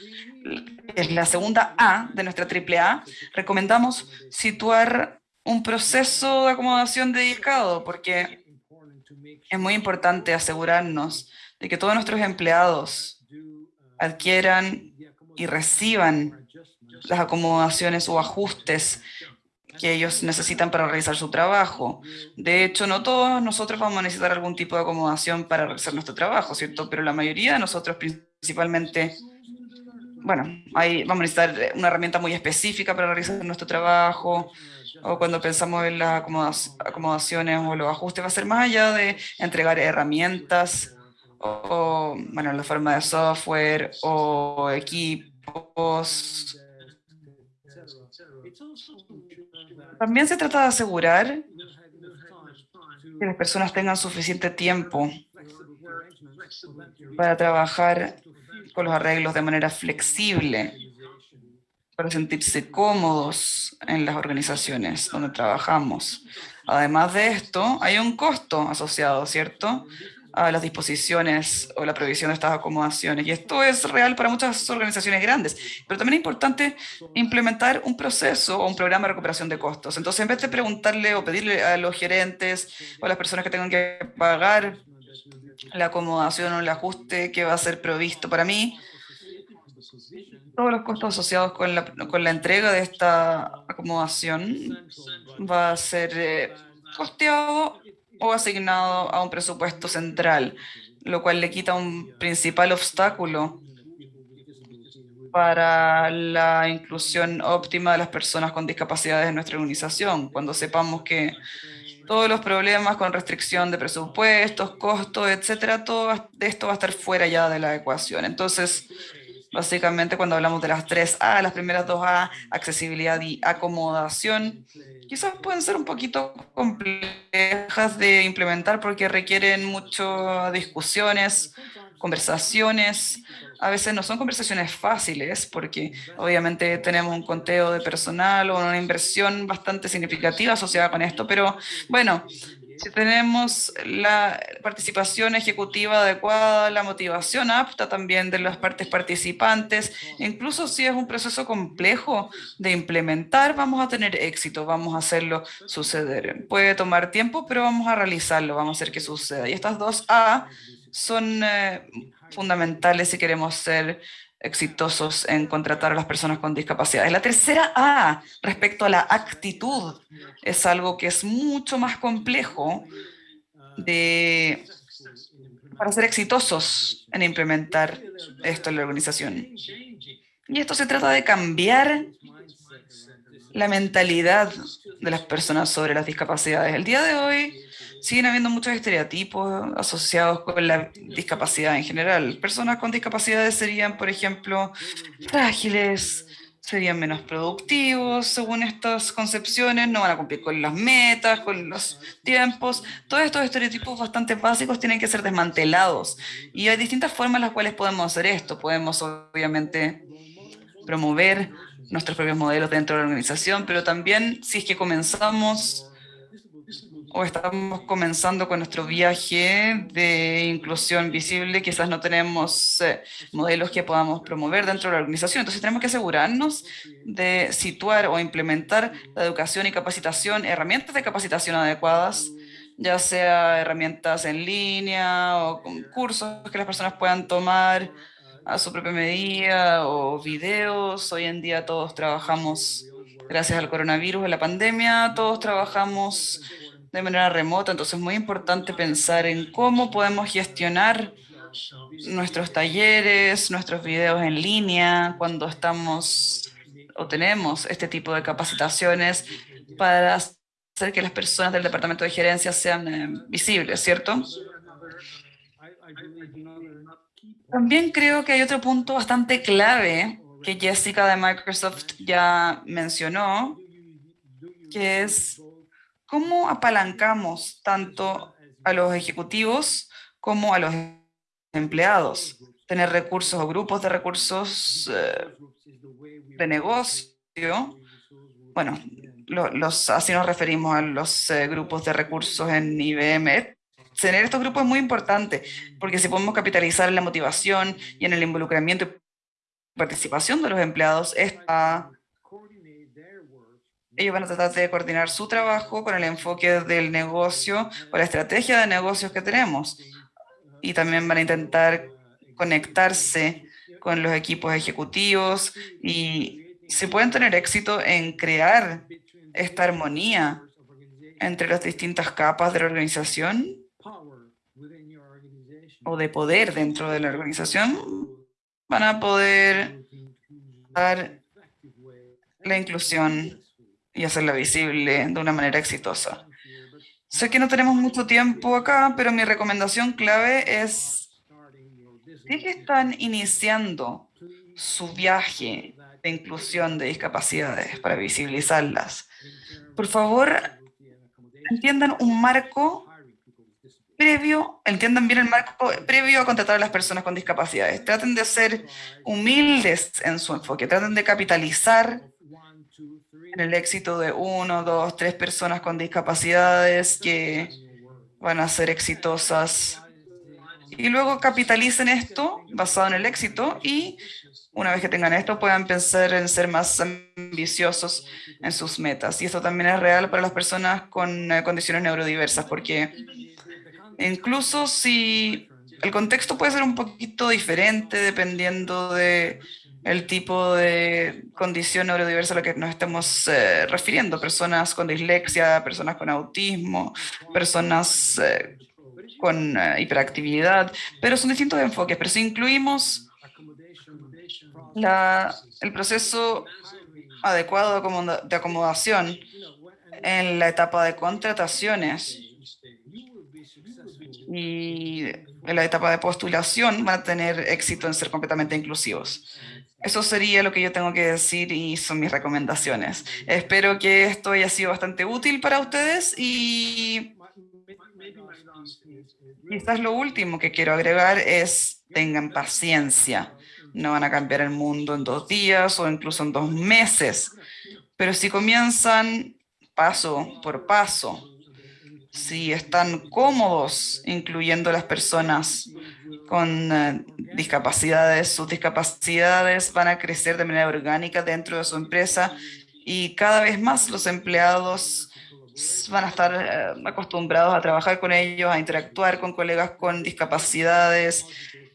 es la segunda A de nuestra triple A, recomendamos situar un proceso de acomodación dedicado, porque es muy importante asegurarnos de que todos nuestros empleados adquieran y reciban las acomodaciones o ajustes que ellos necesitan para realizar su trabajo. De hecho, no todos nosotros vamos a necesitar algún tipo de acomodación para realizar nuestro trabajo, ¿cierto? Pero la mayoría de nosotros, principalmente, bueno, ahí vamos a necesitar una herramienta muy específica para realizar nuestro trabajo, o cuando pensamos en las acomodaciones o los ajustes, va a ser más allá de entregar herramientas, o, bueno, la forma de software, o equipos, también se trata de asegurar que las personas tengan suficiente tiempo para trabajar con los arreglos de manera flexible, para sentirse cómodos en las organizaciones donde trabajamos. Además de esto, hay un costo asociado, ¿cierto?, a las disposiciones o la provisión de estas acomodaciones. Y esto es real para muchas organizaciones grandes, pero también es importante implementar un proceso o un programa de recuperación de costos. Entonces, en vez de preguntarle o pedirle a los gerentes o a las personas que tengan que pagar la acomodación o el ajuste que va a ser provisto. Para mí, todos los costos asociados con la, con la entrega de esta acomodación va a ser eh, costeado o asignado a un presupuesto central, lo cual le quita un principal obstáculo para la inclusión óptima de las personas con discapacidades en nuestra organización, cuando sepamos que todos los problemas con restricción de presupuestos, costos, etcétera, todo esto va a estar fuera ya de la ecuación. Entonces, Básicamente, cuando hablamos de las tres A, las primeras dos A, accesibilidad y acomodación, quizás pueden ser un poquito complejas de implementar porque requieren muchas discusiones, conversaciones. A veces no son conversaciones fáciles porque obviamente tenemos un conteo de personal o una inversión bastante significativa asociada con esto, pero bueno, si tenemos la participación ejecutiva adecuada, la motivación apta también de las partes participantes, incluso si es un proceso complejo de implementar, vamos a tener éxito, vamos a hacerlo suceder. Puede tomar tiempo, pero vamos a realizarlo, vamos a hacer que suceda. Y estas dos A son eh, fundamentales si queremos ser exitosos en contratar a las personas con discapacidades. La tercera A, respecto a la actitud, es algo que es mucho más complejo de, para ser exitosos en implementar esto en la organización. Y esto se trata de cambiar la mentalidad de las personas sobre las discapacidades. El día de hoy, siguen habiendo muchos estereotipos asociados con la discapacidad en general. Personas con discapacidades serían, por ejemplo, frágiles, serían menos productivos, según estas concepciones, no van a cumplir con las metas, con los tiempos. Todos estos estereotipos bastante básicos tienen que ser desmantelados. Y hay distintas formas en las cuales podemos hacer esto. Podemos, obviamente, promover nuestros propios modelos dentro de la organización, pero también si es que comenzamos o estamos comenzando con nuestro viaje de inclusión visible, quizás no tenemos eh, modelos que podamos promover dentro de la organización. Entonces tenemos que asegurarnos de situar o implementar la educación y capacitación, herramientas de capacitación adecuadas, ya sea herramientas en línea o cursos que las personas puedan tomar a su propia medida o videos. Hoy en día todos trabajamos, gracias al coronavirus, en la pandemia, todos trabajamos de manera remota, entonces es muy importante pensar en cómo podemos gestionar nuestros talleres, nuestros videos en línea, cuando estamos o tenemos este tipo de capacitaciones para hacer que las personas del departamento de gerencia sean eh, visibles, ¿cierto? También creo que hay otro punto bastante clave que Jessica de Microsoft ya mencionó, que es ¿Cómo apalancamos tanto a los ejecutivos como a los empleados? tener recursos o grupos de recursos eh, de negocio. Bueno, lo- los, así nos referimos a los eh, grupos de recursos en IBM. Tener estos grupos es muy importante, porque si podemos capitalizar en la motivación y en el involucramiento y participación de los empleados, esta, ellos van a tratar de coordinar su trabajo con el enfoque del negocio, con la estrategia de negocios que tenemos. Y también van a intentar conectarse con los equipos ejecutivos y si pueden tener éxito en crear esta armonía entre las distintas capas de la organización o de poder dentro de la organización, van a poder dar la inclusión y hacerla visible de una manera exitosa. Sé que no tenemos mucho tiempo acá, pero mi recomendación clave es, si que están iniciando su viaje de inclusión de discapacidades para visibilizarlas, por favor, entiendan un marco previo, entiendan bien el marco previo a contratar a las personas con discapacidades. Traten de ser humildes en su enfoque, traten de capitalizar en el éxito de uno, dos, tres personas con discapacidades que van a ser exitosas. Y luego capitalicen esto basado en el éxito y una vez que tengan esto puedan pensar en ser más ambiciosos en sus metas. Y esto también es real para las personas con eh, condiciones neurodiversas, porque incluso si el contexto puede ser un poquito diferente dependiendo de el tipo de condición neurodiversa a la que nos estamos eh, refiriendo, personas con dislexia, personas con autismo, personas eh, con eh, hiperactividad, pero son distintos enfoques, pero si incluimos el proceso adecuado de acomodación en la etapa de contrataciones y en la etapa de postulación van a tener éxito en ser completamente inclusivos. Eso sería lo que yo tengo que decir y son mis recomendaciones. Espero que esto haya sido bastante útil para ustedes y quizás lo último que quiero agregar es tengan paciencia. No van a cambiar el mundo en dos días o incluso en dos meses, pero si comienzan paso por paso, si están cómodos incluyendo a las personas con eh, discapacidades, sus discapacidades van a crecer de manera orgánica dentro de su empresa y cada vez más los empleados van a estar eh, acostumbrados a trabajar con ellos, a interactuar con colegas con discapacidades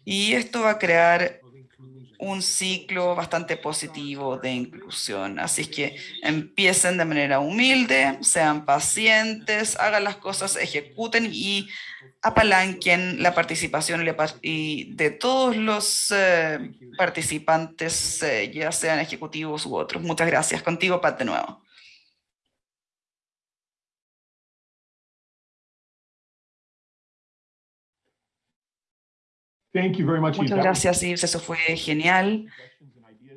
y esto va a crear un ciclo bastante positivo de inclusión. Así que empiecen de manera humilde, sean pacientes, hagan las cosas, ejecuten y apalanquen la participación y de todos los eh, participantes, eh, ya sean ejecutivos u otros. Muchas gracias. Contigo, Pat, de nuevo. Thank you very much. Eve. Muchas gracias, Yves. Eso fue genial.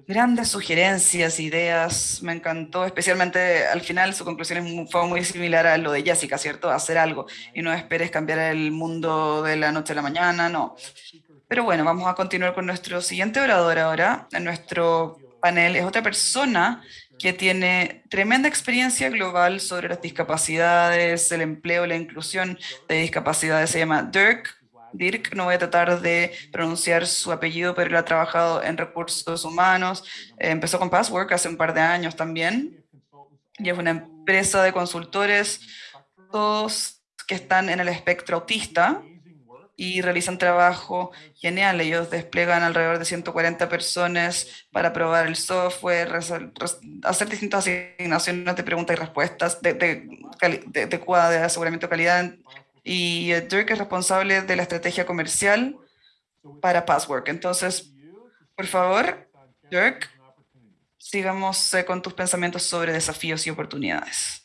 Grandes sugerencias, ideas, me encantó, especialmente al final su conclusión fue muy similar a lo de Jessica, ¿cierto? Hacer algo y no esperes cambiar el mundo de la noche a la mañana, no. Pero bueno, vamos a continuar con nuestro siguiente orador ahora. En nuestro panel es otra persona que tiene tremenda experiencia global sobre las discapacidades, el empleo, la inclusión de discapacidades. Se llama Dirk Dirk, no voy a tratar de pronunciar su apellido, pero él ha trabajado en recursos humanos. Empezó con Passwork hace un par de años también. Y es una empresa de consultores, todos que están en el espectro autista y realizan trabajo genial. Ellos desplegan alrededor de 140 personas para probar el software, hacer distintas asignaciones de preguntas y respuestas, de, de, de, de aseguramiento de calidad. Y Dirk es responsable de la estrategia comercial para Passwork. Entonces, por favor, Dirk, sigamos eh, con tus pensamientos sobre desafíos y oportunidades.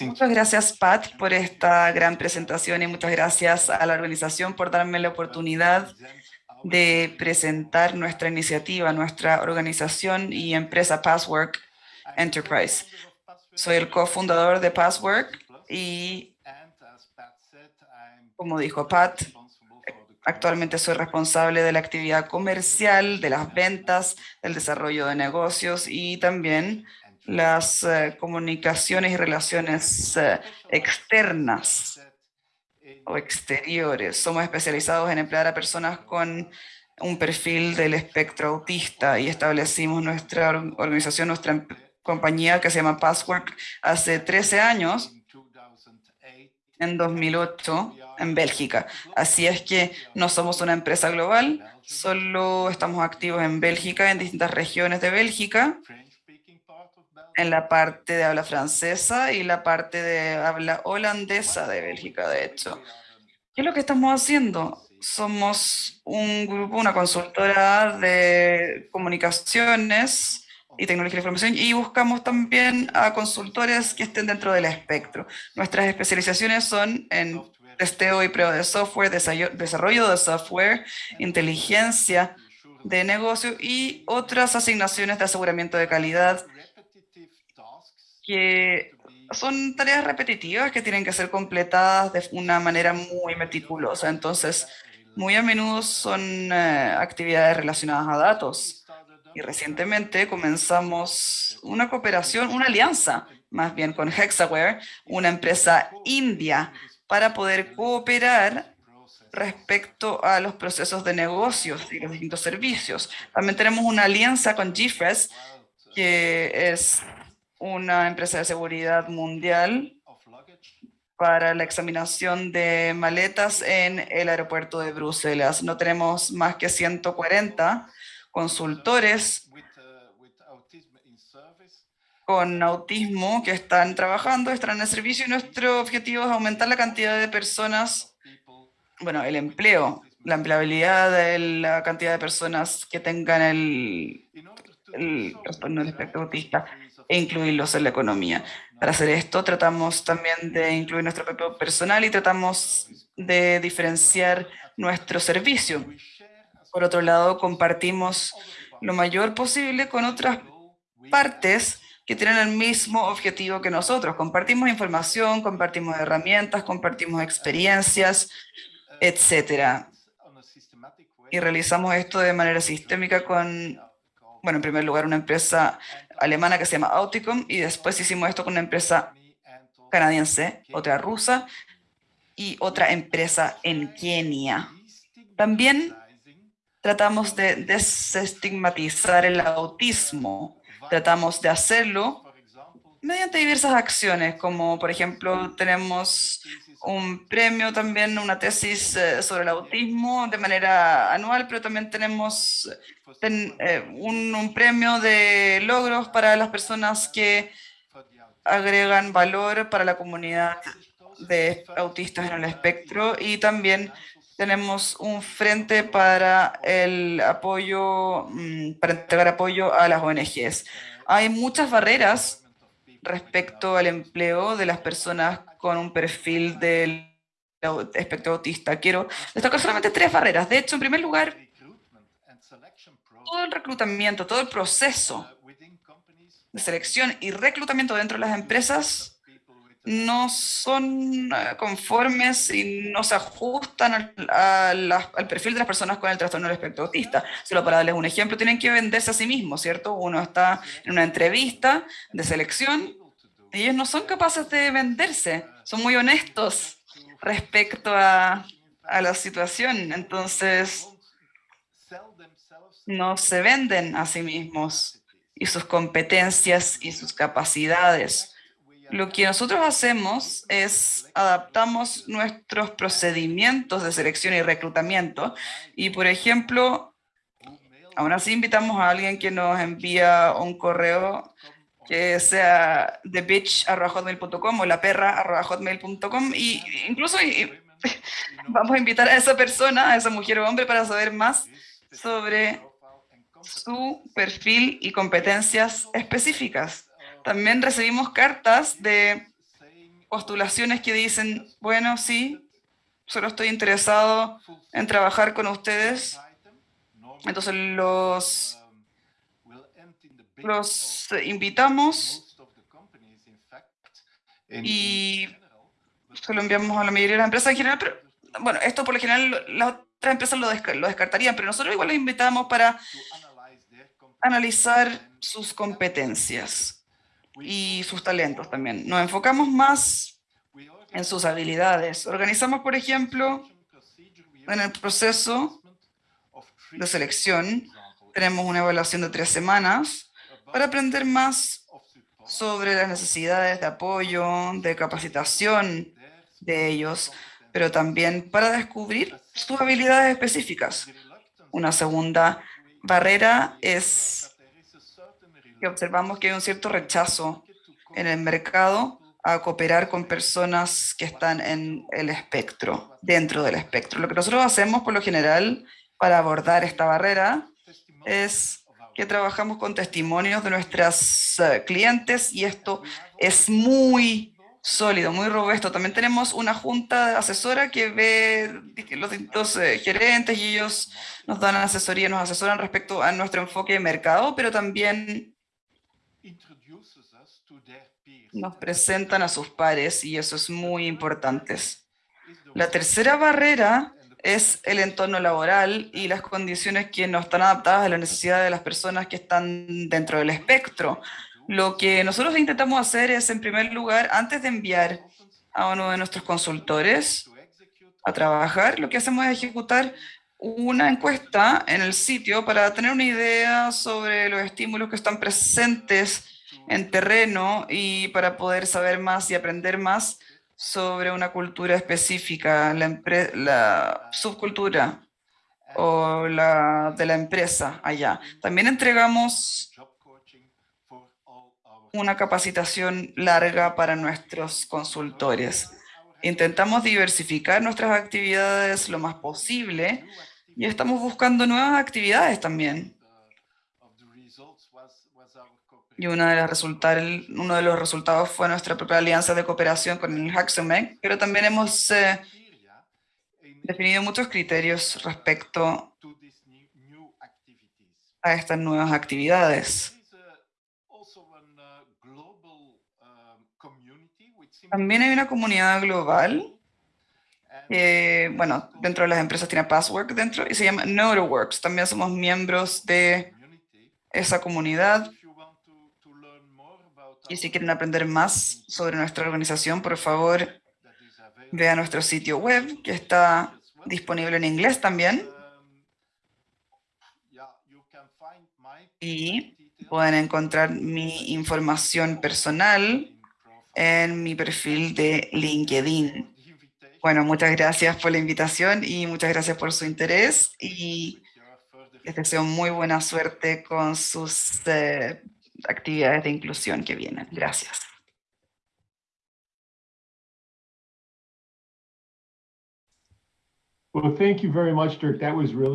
Muchas gracias, Pat, por esta gran presentación y muchas gracias a la organización por darme la oportunidad de presentar nuestra iniciativa, nuestra organización y empresa Passwork Enterprise. Soy el cofundador de Passwork y, como dijo Pat, actualmente soy responsable de la actividad comercial, de las ventas, del desarrollo de negocios y también las eh, comunicaciones y relaciones eh, externas o exteriores. Somos especializados en emplear a personas con un perfil del espectro autista y establecimos nuestra organización, nuestra em, compañía que se llama Passwork hace 13 años, en 2008, en Bélgica. Así es que no somos una empresa global, solo estamos activos en Bélgica, en distintas regiones de Bélgica, en la parte de habla francesa y la parte de habla holandesa de Bélgica, de hecho. ¿Qué es lo que estamos haciendo? Somos un grupo, una consultora de comunicaciones y tecnología de información y buscamos también a consultores que estén dentro del espectro. Nuestras especializaciones son en testeo y prueba de software, desarrollo de software, inteligencia de negocio y otras asignaciones de aseguramiento de calidad que son tareas repetitivas que tienen que ser completadas de una manera muy meticulosa. Entonces, muy a menudo son eh, actividades relacionadas a datos. Y recientemente comenzamos una cooperación, una alianza, más bien con Hexaware, una empresa india, para poder cooperar respecto a los procesos de negocios y los distintos servicios. También tenemos una alianza con GFRES, que es una empresa de seguridad mundial para la examinación de maletas en el aeropuerto de Bruselas. No tenemos más que 140 consultores con autismo que están trabajando, están en el servicio y nuestro objetivo es aumentar la cantidad de personas, bueno, el empleo, la empleabilidad de la cantidad de personas que tengan el, el trastorno del espectro autista e incluirlos en la economía. Para hacer esto tratamos también de incluir nuestro propio personal y tratamos de diferenciar nuestro servicio. Por otro lado, compartimos lo mayor posible con otras partes que tienen el mismo objetivo que nosotros. Compartimos información, compartimos herramientas, compartimos experiencias, etcétera. Y realizamos esto de manera sistémica con, bueno, en primer lugar, una empresa alemana que se llama Auticom y después hicimos esto con una empresa canadiense, otra rusa y otra empresa en Kenia. También tratamos de desestigmatizar el autismo. Tratamos de hacerlo mediante diversas acciones, como por ejemplo tenemos un premio también, una tesis eh, sobre el autismo de manera anual, pero también tenemos eh, un, premio de logros para las personas que agregan valor para la comunidad de autistas en el espectro y también tenemos un frente para el apoyo, mm, para entregar apoyo a las ONGs. Hay muchas barreras respecto al empleo de las personas con un perfil del espectro autista. Quiero destacar solamente tres barreras. De hecho, en primer lugar, todo el reclutamiento, todo el proceso de selección y reclutamiento dentro de las empresas no son eh, conformes y no se ajustan al, perfil de las personas con el trastorno del espectro autista. Solo para darles un ejemplo, tienen que venderse a sí mismos, ¿cierto? Uno está en una entrevista de selección y ellos no son capaces de venderse, son muy honestos respecto a, a la situación. Entonces, no se venden a sí mismos y sus competencias y sus capacidades. Lo que nosotros hacemos es adaptamos nuestros procedimientos de selección y reclutamiento y, por ejemplo, aún así invitamos a alguien que nos envía un correo que sea thebitch.hotmail.com o la perra.hotmail.com y incluso (laughs) vamos a invitar a esa persona, a esa mujer o hombre para saber más sobre su perfil y competencias específicas. También recibimos cartas de postulaciones que dicen, bueno, sí, solo estoy interesado en trabajar con ustedes. Entonces los, los invitamos y se lo enviamos a la mayoría de las empresas en general, pero bueno, esto por lo general las otras empresas lo, lo descartarían, pero nosotros igual los invitamos para analizar sus competencias y sus talentos también. Nos enfocamos más en sus habilidades. Organizamos, por ejemplo, en el proceso de selección, tenemos una evaluación de tres semanas para aprender más sobre las necesidades de apoyo, de capacitación de ellos, pero también para descubrir sus habilidades específicas. Una segunda barrera es que observamos que hay un cierto rechazo en el mercado a cooperar con personas que están en el espectro, dentro del espectro. Lo que nosotros hacemos por lo general para abordar esta barrera es que trabajamos con testimonios de nuestras eh, clientes y esto es muy sólido, muy robusto. También tenemos una junta asesora que ve los distintos eh, gerentes y ellos nos dan asesoría, nos asesoran respecto a nuestro enfoque de mercado, pero también nos presentan a sus pares y eso es muy importante. La tercera barrera es el entorno laboral y las condiciones que no están adaptadas a las necesidades de las personas que están dentro del espectro. Lo que nosotros intentamos hacer es, en primer lugar, antes de enviar a uno de nuestros consultores a trabajar, lo que hacemos es ejecutar una encuesta en el sitio para tener una idea sobre los estímulos que están presentes en terreno y para poder saber más y aprender más sobre una cultura específica, la, la subcultura o la de la empresa allá. También entregamos una capacitación larga para nuestros consultores. Intentamos diversificar nuestras actividades lo más posible y estamos buscando nuevas actividades también. Y uno de, uno de los resultados fue nuestra propia alianza de cooperación con el Haxomec, pero también hemos eh, definido muchos criterios respecto a estas nuevas actividades. También hay una comunidad global. bueno, dentro de las empresas tiene Passwork dentro y se llama NotoWorks. También somos miembros de esa comunidad. Y si quieren aprender más sobre nuestra organización, por favor, vean nuestro sitio web, que está disponible en inglés también. Y pueden encontrar mi información personal en mi perfil de LinkedIn. Bueno, muchas gracias por la invitación y muchas gracias por su interés y les deseo muy buena suerte con sus eh, actividades de inclusión que vienen. Gracias.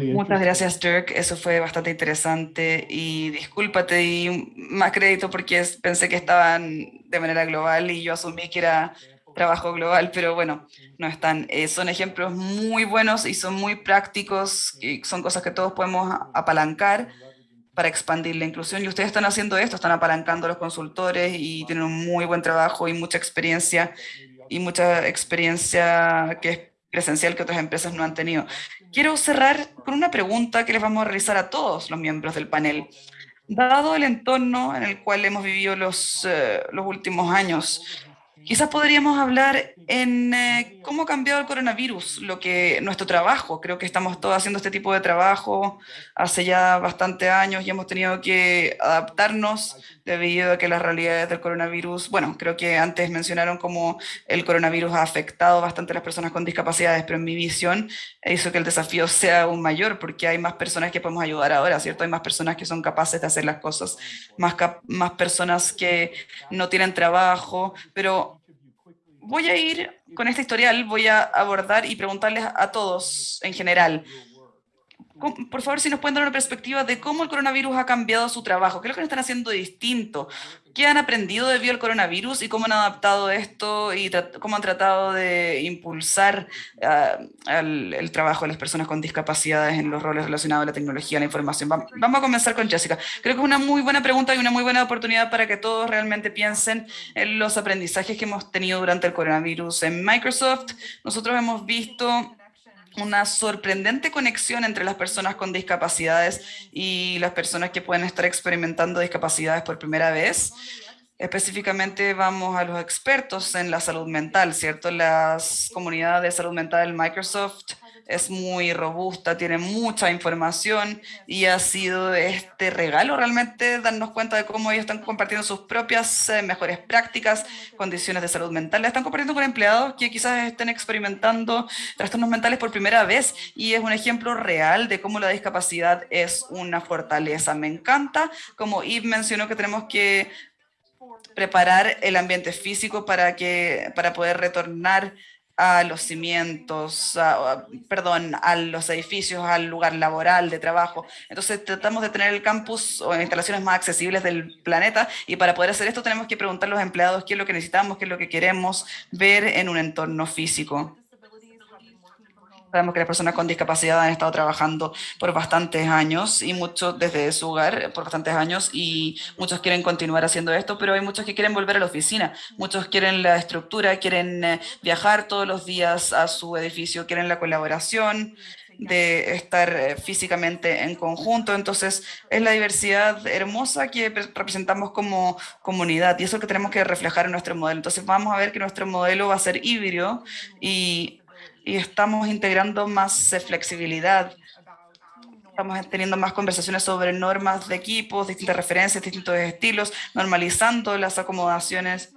Muchas gracias, Dirk. Eso fue bastante interesante y discúlpate y más crédito porque pensé que estaban de manera global y yo asumí que era trabajo global, pero bueno, no están. Eh, son ejemplos muy buenos y son muy prácticos y son cosas que todos podemos apalancar para expandir la inclusión. Y ustedes están haciendo esto, están apalancando a los consultores y tienen un muy buen trabajo y mucha experiencia y mucha experiencia que es presencial que otras empresas no han tenido. Quiero cerrar con una pregunta que les vamos a realizar a todos los miembros del panel. Dado el entorno en el cual hemos vivido los, eh, los últimos años, Quizás podríamos hablar en eh, cómo ha cambiado el coronavirus, lo que nuestro trabajo. Creo que estamos todos haciendo este tipo de trabajo hace ya bastante años y hemos tenido que adaptarnos debido a que las realidades del coronavirus, bueno, creo que antes mencionaron cómo el coronavirus ha afectado bastante a las personas con discapacidades, pero en mi visión hizo que el desafío sea aún mayor porque hay más personas que podemos ayudar ahora, ¿cierto? Hay más personas que son capaces de hacer las cosas, más, más personas que no tienen trabajo, pero voy a ir con este historial, voy a abordar y preguntarles a todos en general, por favor, si nos pueden dar una perspectiva de cómo el coronavirus ha cambiado su trabajo, qué es lo que están haciendo distinto, qué han aprendido debido al coronavirus y cómo han adaptado esto y cómo han tratado de impulsar uh, el, trabajo de las personas con discapacidades en los roles relacionados a la tecnología, la información. Vamos a comenzar con Jessica. Creo que es una muy buena pregunta y una muy buena oportunidad para que todos realmente piensen en los aprendizajes que hemos tenido durante el coronavirus. En Microsoft, nosotros hemos visto una sorprendente conexión entre las personas con discapacidades y las personas que pueden estar experimentando discapacidades por primera vez. Específicamente vamos a los expertos en la salud mental, ¿cierto? Las comunidades de salud mental Microsoft es muy robusta, tiene mucha información y ha sido este regalo realmente darnos cuenta de cómo ellos están compartiendo sus propias eh, mejores prácticas, condiciones de salud mental. Están compartiendo con empleados que quizás estén experimentando trastornos mentales por primera vez y es un ejemplo real de cómo la discapacidad es una fortaleza. Me encanta, como Yves mencionó, que tenemos que preparar el ambiente físico para, que, para poder retornar a los cimientos, perdón, a los edificios, al lugar laboral de trabajo. Entonces tratamos de tener el campus o instalaciones más accesibles del planeta y para poder hacer esto tenemos que preguntar a los empleados qué es lo que necesitamos, qué es lo que queremos ver en un entorno físico. Sabemos que las personas con discapacidad han estado trabajando por bastantes años y muchos desde su hogar por bastantes años y muchos quieren continuar haciendo esto, pero hay muchos que quieren volver a la oficina, muchos quieren la estructura, quieren eh, viajar todos los días a su edificio, quieren la colaboración, de estar eh, físicamente en conjunto. Entonces, es la diversidad hermosa que representamos como comunidad y eso es lo que tenemos que reflejar en nuestro modelo. Entonces, vamos a ver que nuestro modelo va a ser híbrido y y estamos integrando más flexibilidad. Estamos teniendo más conversaciones sobre normas de equipos, distintas referencias, distintos estilos, normalizando las acomodaciones.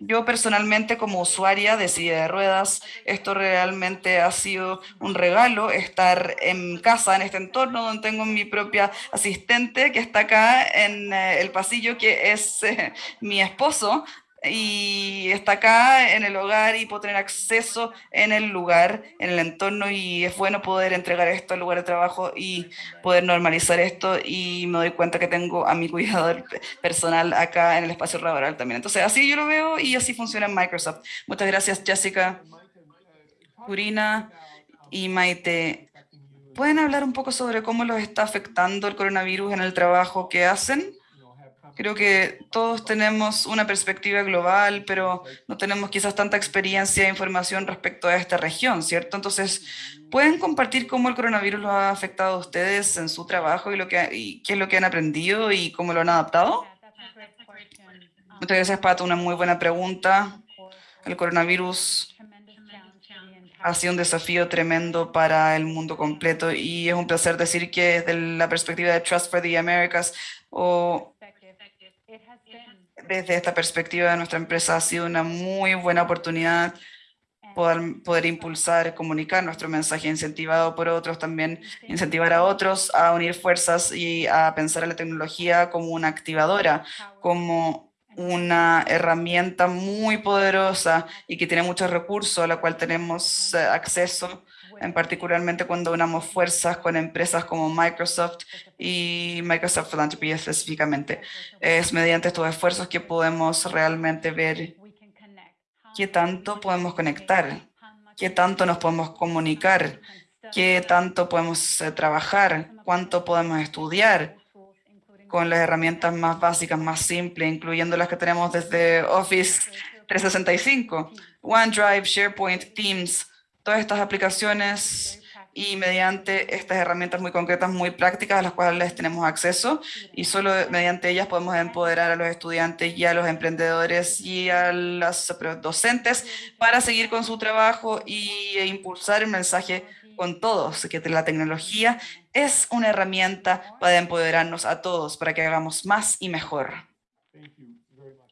Yo personalmente como usuaria de silla de ruedas, esto realmente ha sido un regalo, estar en casa, en este entorno donde tengo mi propia asistente que está acá en eh, el pasillo, que es eh, (laughs) mi esposo, y está acá en el hogar y puedo tener acceso en el lugar, en el entorno y es bueno poder entregar esto al lugar de trabajo y poder normalizar esto y me doy cuenta que tengo a mi cuidador (laughs) personal acá en el espacio laboral también. Entonces así yo lo veo y así funciona en Microsoft. Muchas gracias Jessica, Purina y Maite. ¿Pueden hablar un poco sobre cómo los está afectando el coronavirus en el trabajo que hacen? Creo que todos tenemos una perspectiva global, pero no tenemos quizás tanta experiencia e información respecto a esta región, ¿cierto? Entonces, ¿pueden compartir cómo el coronavirus los ha afectado a ustedes en su trabajo y, lo que, y qué es lo que han aprendido y cómo lo han adaptado? Muchas gracias, Pato. Una muy buena pregunta. El coronavirus ha sido un desafío tremendo para el mundo completo y es un placer decir que desde la perspectiva de Trust for the Americas o desde esta perspectiva de nuestra empresa ha sido una muy buena oportunidad poder, poder impulsar, comunicar nuestro mensaje incentivado por otros, también incentivar a otros a unir fuerzas y a pensar a la tecnología como una activadora, como una herramienta muy poderosa y que tiene muchos recursos a la cual tenemos eh, acceso en particularmente cuando unamos fuerzas con empresas como Microsoft y Microsoft Philanthropy específicamente. Es mediante estos esfuerzos que podemos realmente ver qué tanto podemos conectar, qué tanto nos podemos comunicar, qué tanto podemos eh, trabajar, cuánto podemos estudiar con las herramientas más básicas, más simples, incluyendo las que tenemos desde Office 365, OneDrive, SharePoint, Teams, todas estas aplicaciones y mediante estas herramientas muy concretas, muy prácticas a las cuales tenemos acceso y solo mediante ellas podemos empoderar a los estudiantes y a los emprendedores y a los docentes para seguir con su trabajo y, e impulsar el mensaje con todos, que la tecnología es una herramienta para empoderarnos a todos, para que hagamos más y mejor.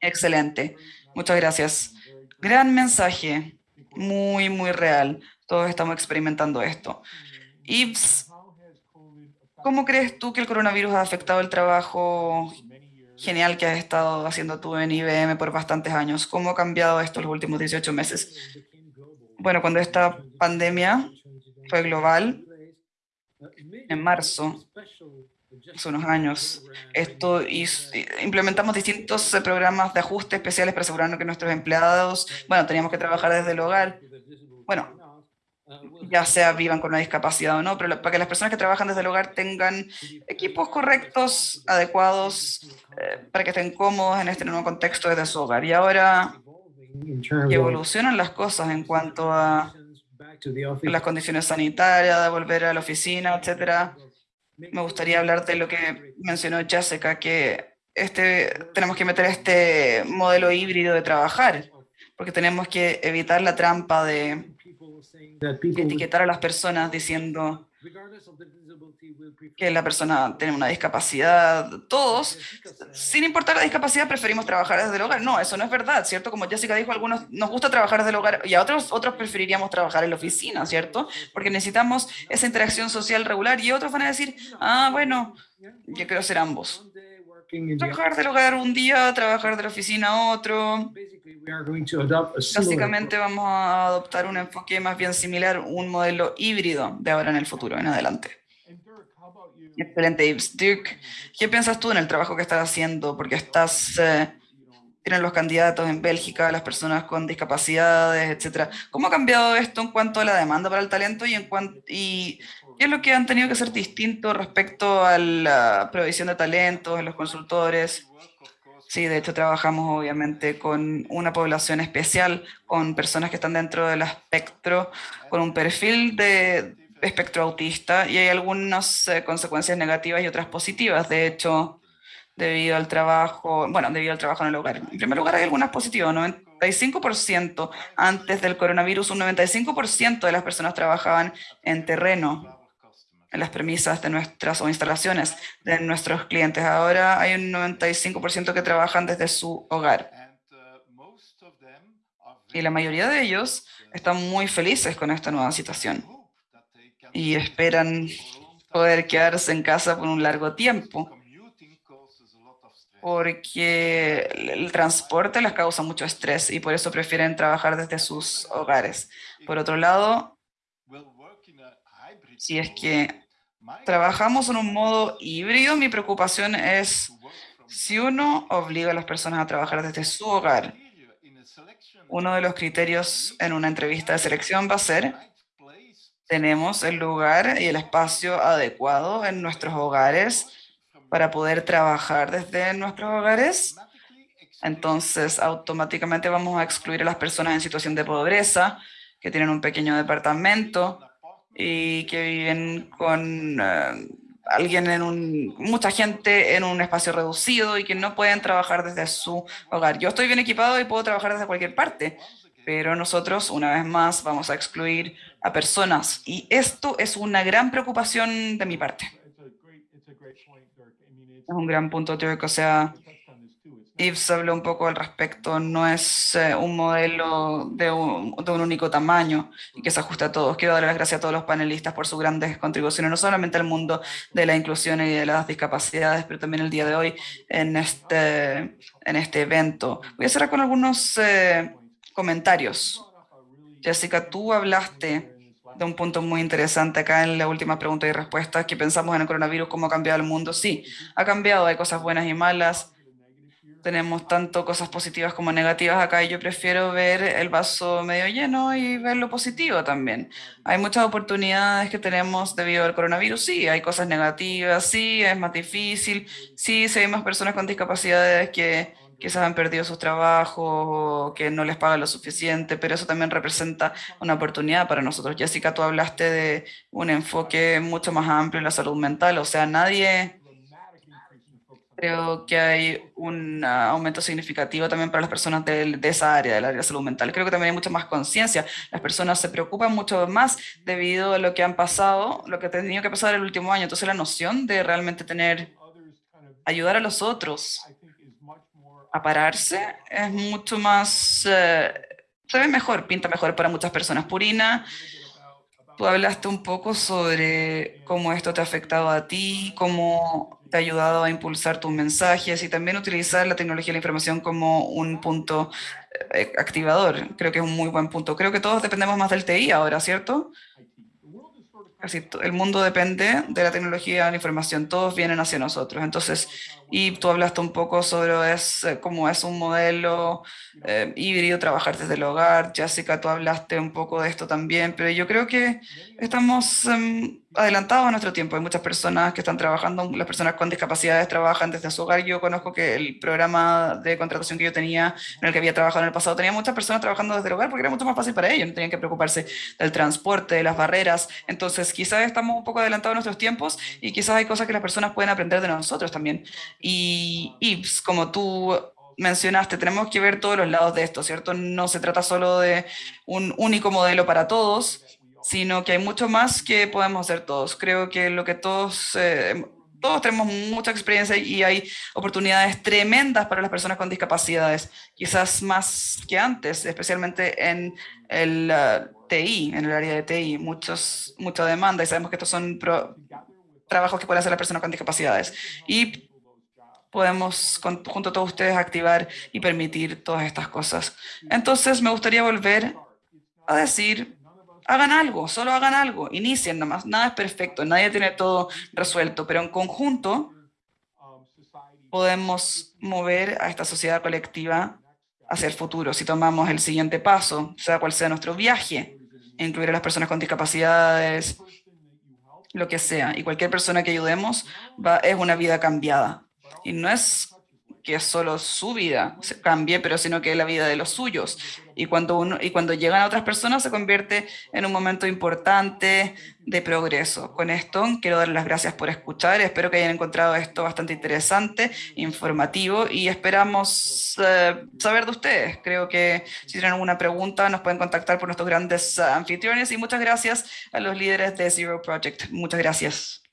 Excelente. Muchas gracias. Gran mensaje muy, muy real. Todos estamos experimentando esto. Yves, ¿cómo crees tú que el coronavirus ha afectado el trabajo genial que has estado haciendo tú en IBM por bastantes años? ¿Cómo ha cambiado esto los últimos 18 meses? Bueno, cuando esta pandemia fue global, en marzo, hace unos años, esto y implementamos distintos eh, programas de ajuste especiales para asegurarnos que nuestros empleados, bueno, teníamos que trabajar desde el hogar, bueno, ya sea vivan con una discapacidad o no, pero para que las personas que trabajan desde el hogar tengan equipos correctos, adecuados, eh, para que estén cómodos en este nuevo contexto desde su hogar. Y ahora evolucionan las cosas en cuanto a las condiciones sanitarias, de volver a la oficina, etcétera, me gustaría hablar de lo que mencionó Jessica, que este, tenemos que meter este modelo híbrido de trabajar, porque tenemos que evitar la trampa de etiquetar a las personas diciendo que la persona tiene una discapacidad, todos, sin importar la discapacidad, preferimos trabajar desde el hogar. No, eso no es verdad, ¿cierto? Como Jessica dijo, algunos nos gusta trabajar desde el hogar y a otros, otros preferiríamos trabajar en la oficina, ¿cierto? Porque necesitamos esa interacción social regular y otros van a decir, ah, bueno, yo quiero ser ambos. Trabajar del hogar un día, trabajar de la oficina otro. Básicamente vamos a adoptar un enfoque más bien similar, un modelo híbrido de ahora en el futuro, en adelante. Excelente. Dirk, ¿qué piensas tú en el trabajo que estás haciendo? Porque estás, eh, tienen los candidatos en Bélgica, las personas con discapacidades, etcétera. ¿Cómo ha cambiado esto en cuanto a la demanda para el talento y, en y qué es lo que han tenido que ser distinto respecto a la provisión de talentos en los consultores? Sí, de hecho trabajamos obviamente con una población especial, con personas que están dentro del espectro, con un perfil de espectro autista y hay algunas eh, consecuencias negativas y otras positivas. De hecho, debido al trabajo, bueno, debido al trabajo en el hogar. En primer lugar, hay algunas positivas. 95% antes del coronavirus, un 95% de las personas trabajaban en terreno, en las premisas de nuestras instalaciones de nuestros clientes. Ahora hay un 95% que trabajan desde su hogar. Y la mayoría de ellos están muy felices con esta nueva situación y esperan poder quedarse en casa por un largo tiempo porque el transporte les causa mucho estrés y por eso prefieren trabajar desde sus hogares. Por otro lado, si es que trabajamos en un modo híbrido, mi preocupación es si uno obliga a las personas a trabajar desde su hogar, uno de los criterios en una entrevista de selección va a ser tenemos el lugar y el espacio adecuado en nuestros hogares para poder trabajar desde nuestros hogares. Entonces, automáticamente vamos a excluir a las personas en situación de pobreza, que tienen un pequeño departamento y que viven con eh, alguien en un, mucha gente en un espacio reducido y que no pueden trabajar desde su hogar. Yo estoy bien equipado y puedo trabajar desde cualquier parte, pero nosotros, una vez más, vamos a excluir a personas. Y esto es una gran preocupación de mi parte. Es un gran punto, teórico. O sea, Yves habló un poco al respecto. No es eh, un modelo de un, de un, único tamaño y que se ajuste a todos. Quiero dar las gracias a todos los panelistas por sus grandes contribuciones, no solamente al mundo de la inclusión y de las discapacidades, pero también el día de hoy en este, en este evento. Voy a cerrar con algunos eh, comentarios. Jessica, tú hablaste de un punto muy interesante acá en la última pregunta y respuesta, que pensamos en el coronavirus, cómo ha cambiado el mundo. Sí, ha cambiado, hay cosas buenas y malas. Tenemos tanto cosas positivas como negativas acá y yo prefiero ver el vaso medio lleno y ver lo positivo también. Hay muchas oportunidades que tenemos debido al coronavirus, sí, hay cosas negativas, sí, es más difícil, sí, si hay más personas con discapacidades que quizás han perdido sus trabajos o que no les pagan lo suficiente, pero eso también representa una oportunidad para nosotros. Jessica, tú hablaste de un enfoque mucho más amplio en la salud mental, o sea, nadie... Creo que hay un aumento significativo también para las personas de, de, esa área, del área de salud mental. Creo que también hay mucha más conciencia. Las personas se preocupan mucho más debido a lo que han pasado, lo que ha tenido que pasar el último año. Entonces la noción de realmente tener, ayudar a los otros, a pararse es mucho más, eh, se ve mejor, pinta mejor para muchas personas. Purina, tú hablaste un poco sobre cómo esto te ha afectado a ti, cómo te ha ayudado a impulsar tus mensajes y también utilizar la tecnología de la información como un punto eh, activador. Creo que es un muy buen punto. Creo que todos dependemos más del TI ahora, ¿cierto? El mundo depende de la tecnología de la información, todos vienen hacia nosotros. Entonces, y tú hablaste un poco sobre es, cómo es un modelo eh, híbrido, trabajar desde el hogar. Jessica, tú hablaste un poco de esto también, pero yo creo que estamos em, adelantados a nuestro tiempo. Hay muchas personas que están trabajando, las personas con discapacidades trabajan desde su hogar. Yo conozco que el programa de contratación que yo tenía, en el que había trabajado en el pasado, tenía muchas personas trabajando desde el hogar porque era mucho más fácil para ellos, no tenían que preocuparse del transporte, de las barreras. Entonces, quizás estamos un poco adelantados a nuestros tiempos y quizás hay cosas que las personas pueden aprender de nosotros también. Y, y pues, como tú mencionaste, tenemos que ver todos los lados de esto, ¿cierto? No se trata solo de un único modelo para todos, sino que hay mucho más que podemos hacer todos. Creo que lo que todos, eh, todos tenemos mucha experiencia y hay oportunidades tremendas para las personas con discapacidades, quizás más que antes, especialmente en el uh, TI, en el área de TI, muchos, mucha demanda y sabemos que estos son trabajos que pueden hacer las personas con discapacidades. Y podemos, junto a todos ustedes, activar y permitir todas estas cosas. Entonces, me gustaría volver a decir, hagan algo, solo hagan algo, inicien nomás. Nada es perfecto, nadie tiene todo resuelto, pero en conjunto podemos mover a esta sociedad colectiva hacia el futuro. Si tomamos el siguiente paso, sea cual sea nuestro viaje, incluir a las personas con discapacidades, lo que sea, y cualquier persona que ayudemos va, es una vida cambiada. Y no es que solo su vida cambie, pero sino que la vida de los suyos. Y cuando, uno, y cuando llegan a otras personas se convierte en un momento importante de progreso. Con esto quiero dar las gracias por escuchar. Espero que hayan encontrado esto bastante interesante, informativo y esperamos eh, saber de ustedes. Creo que si tienen alguna pregunta nos pueden contactar por nuestros grandes anfitriones y muchas gracias a los líderes de Zero Project. Muchas gracias.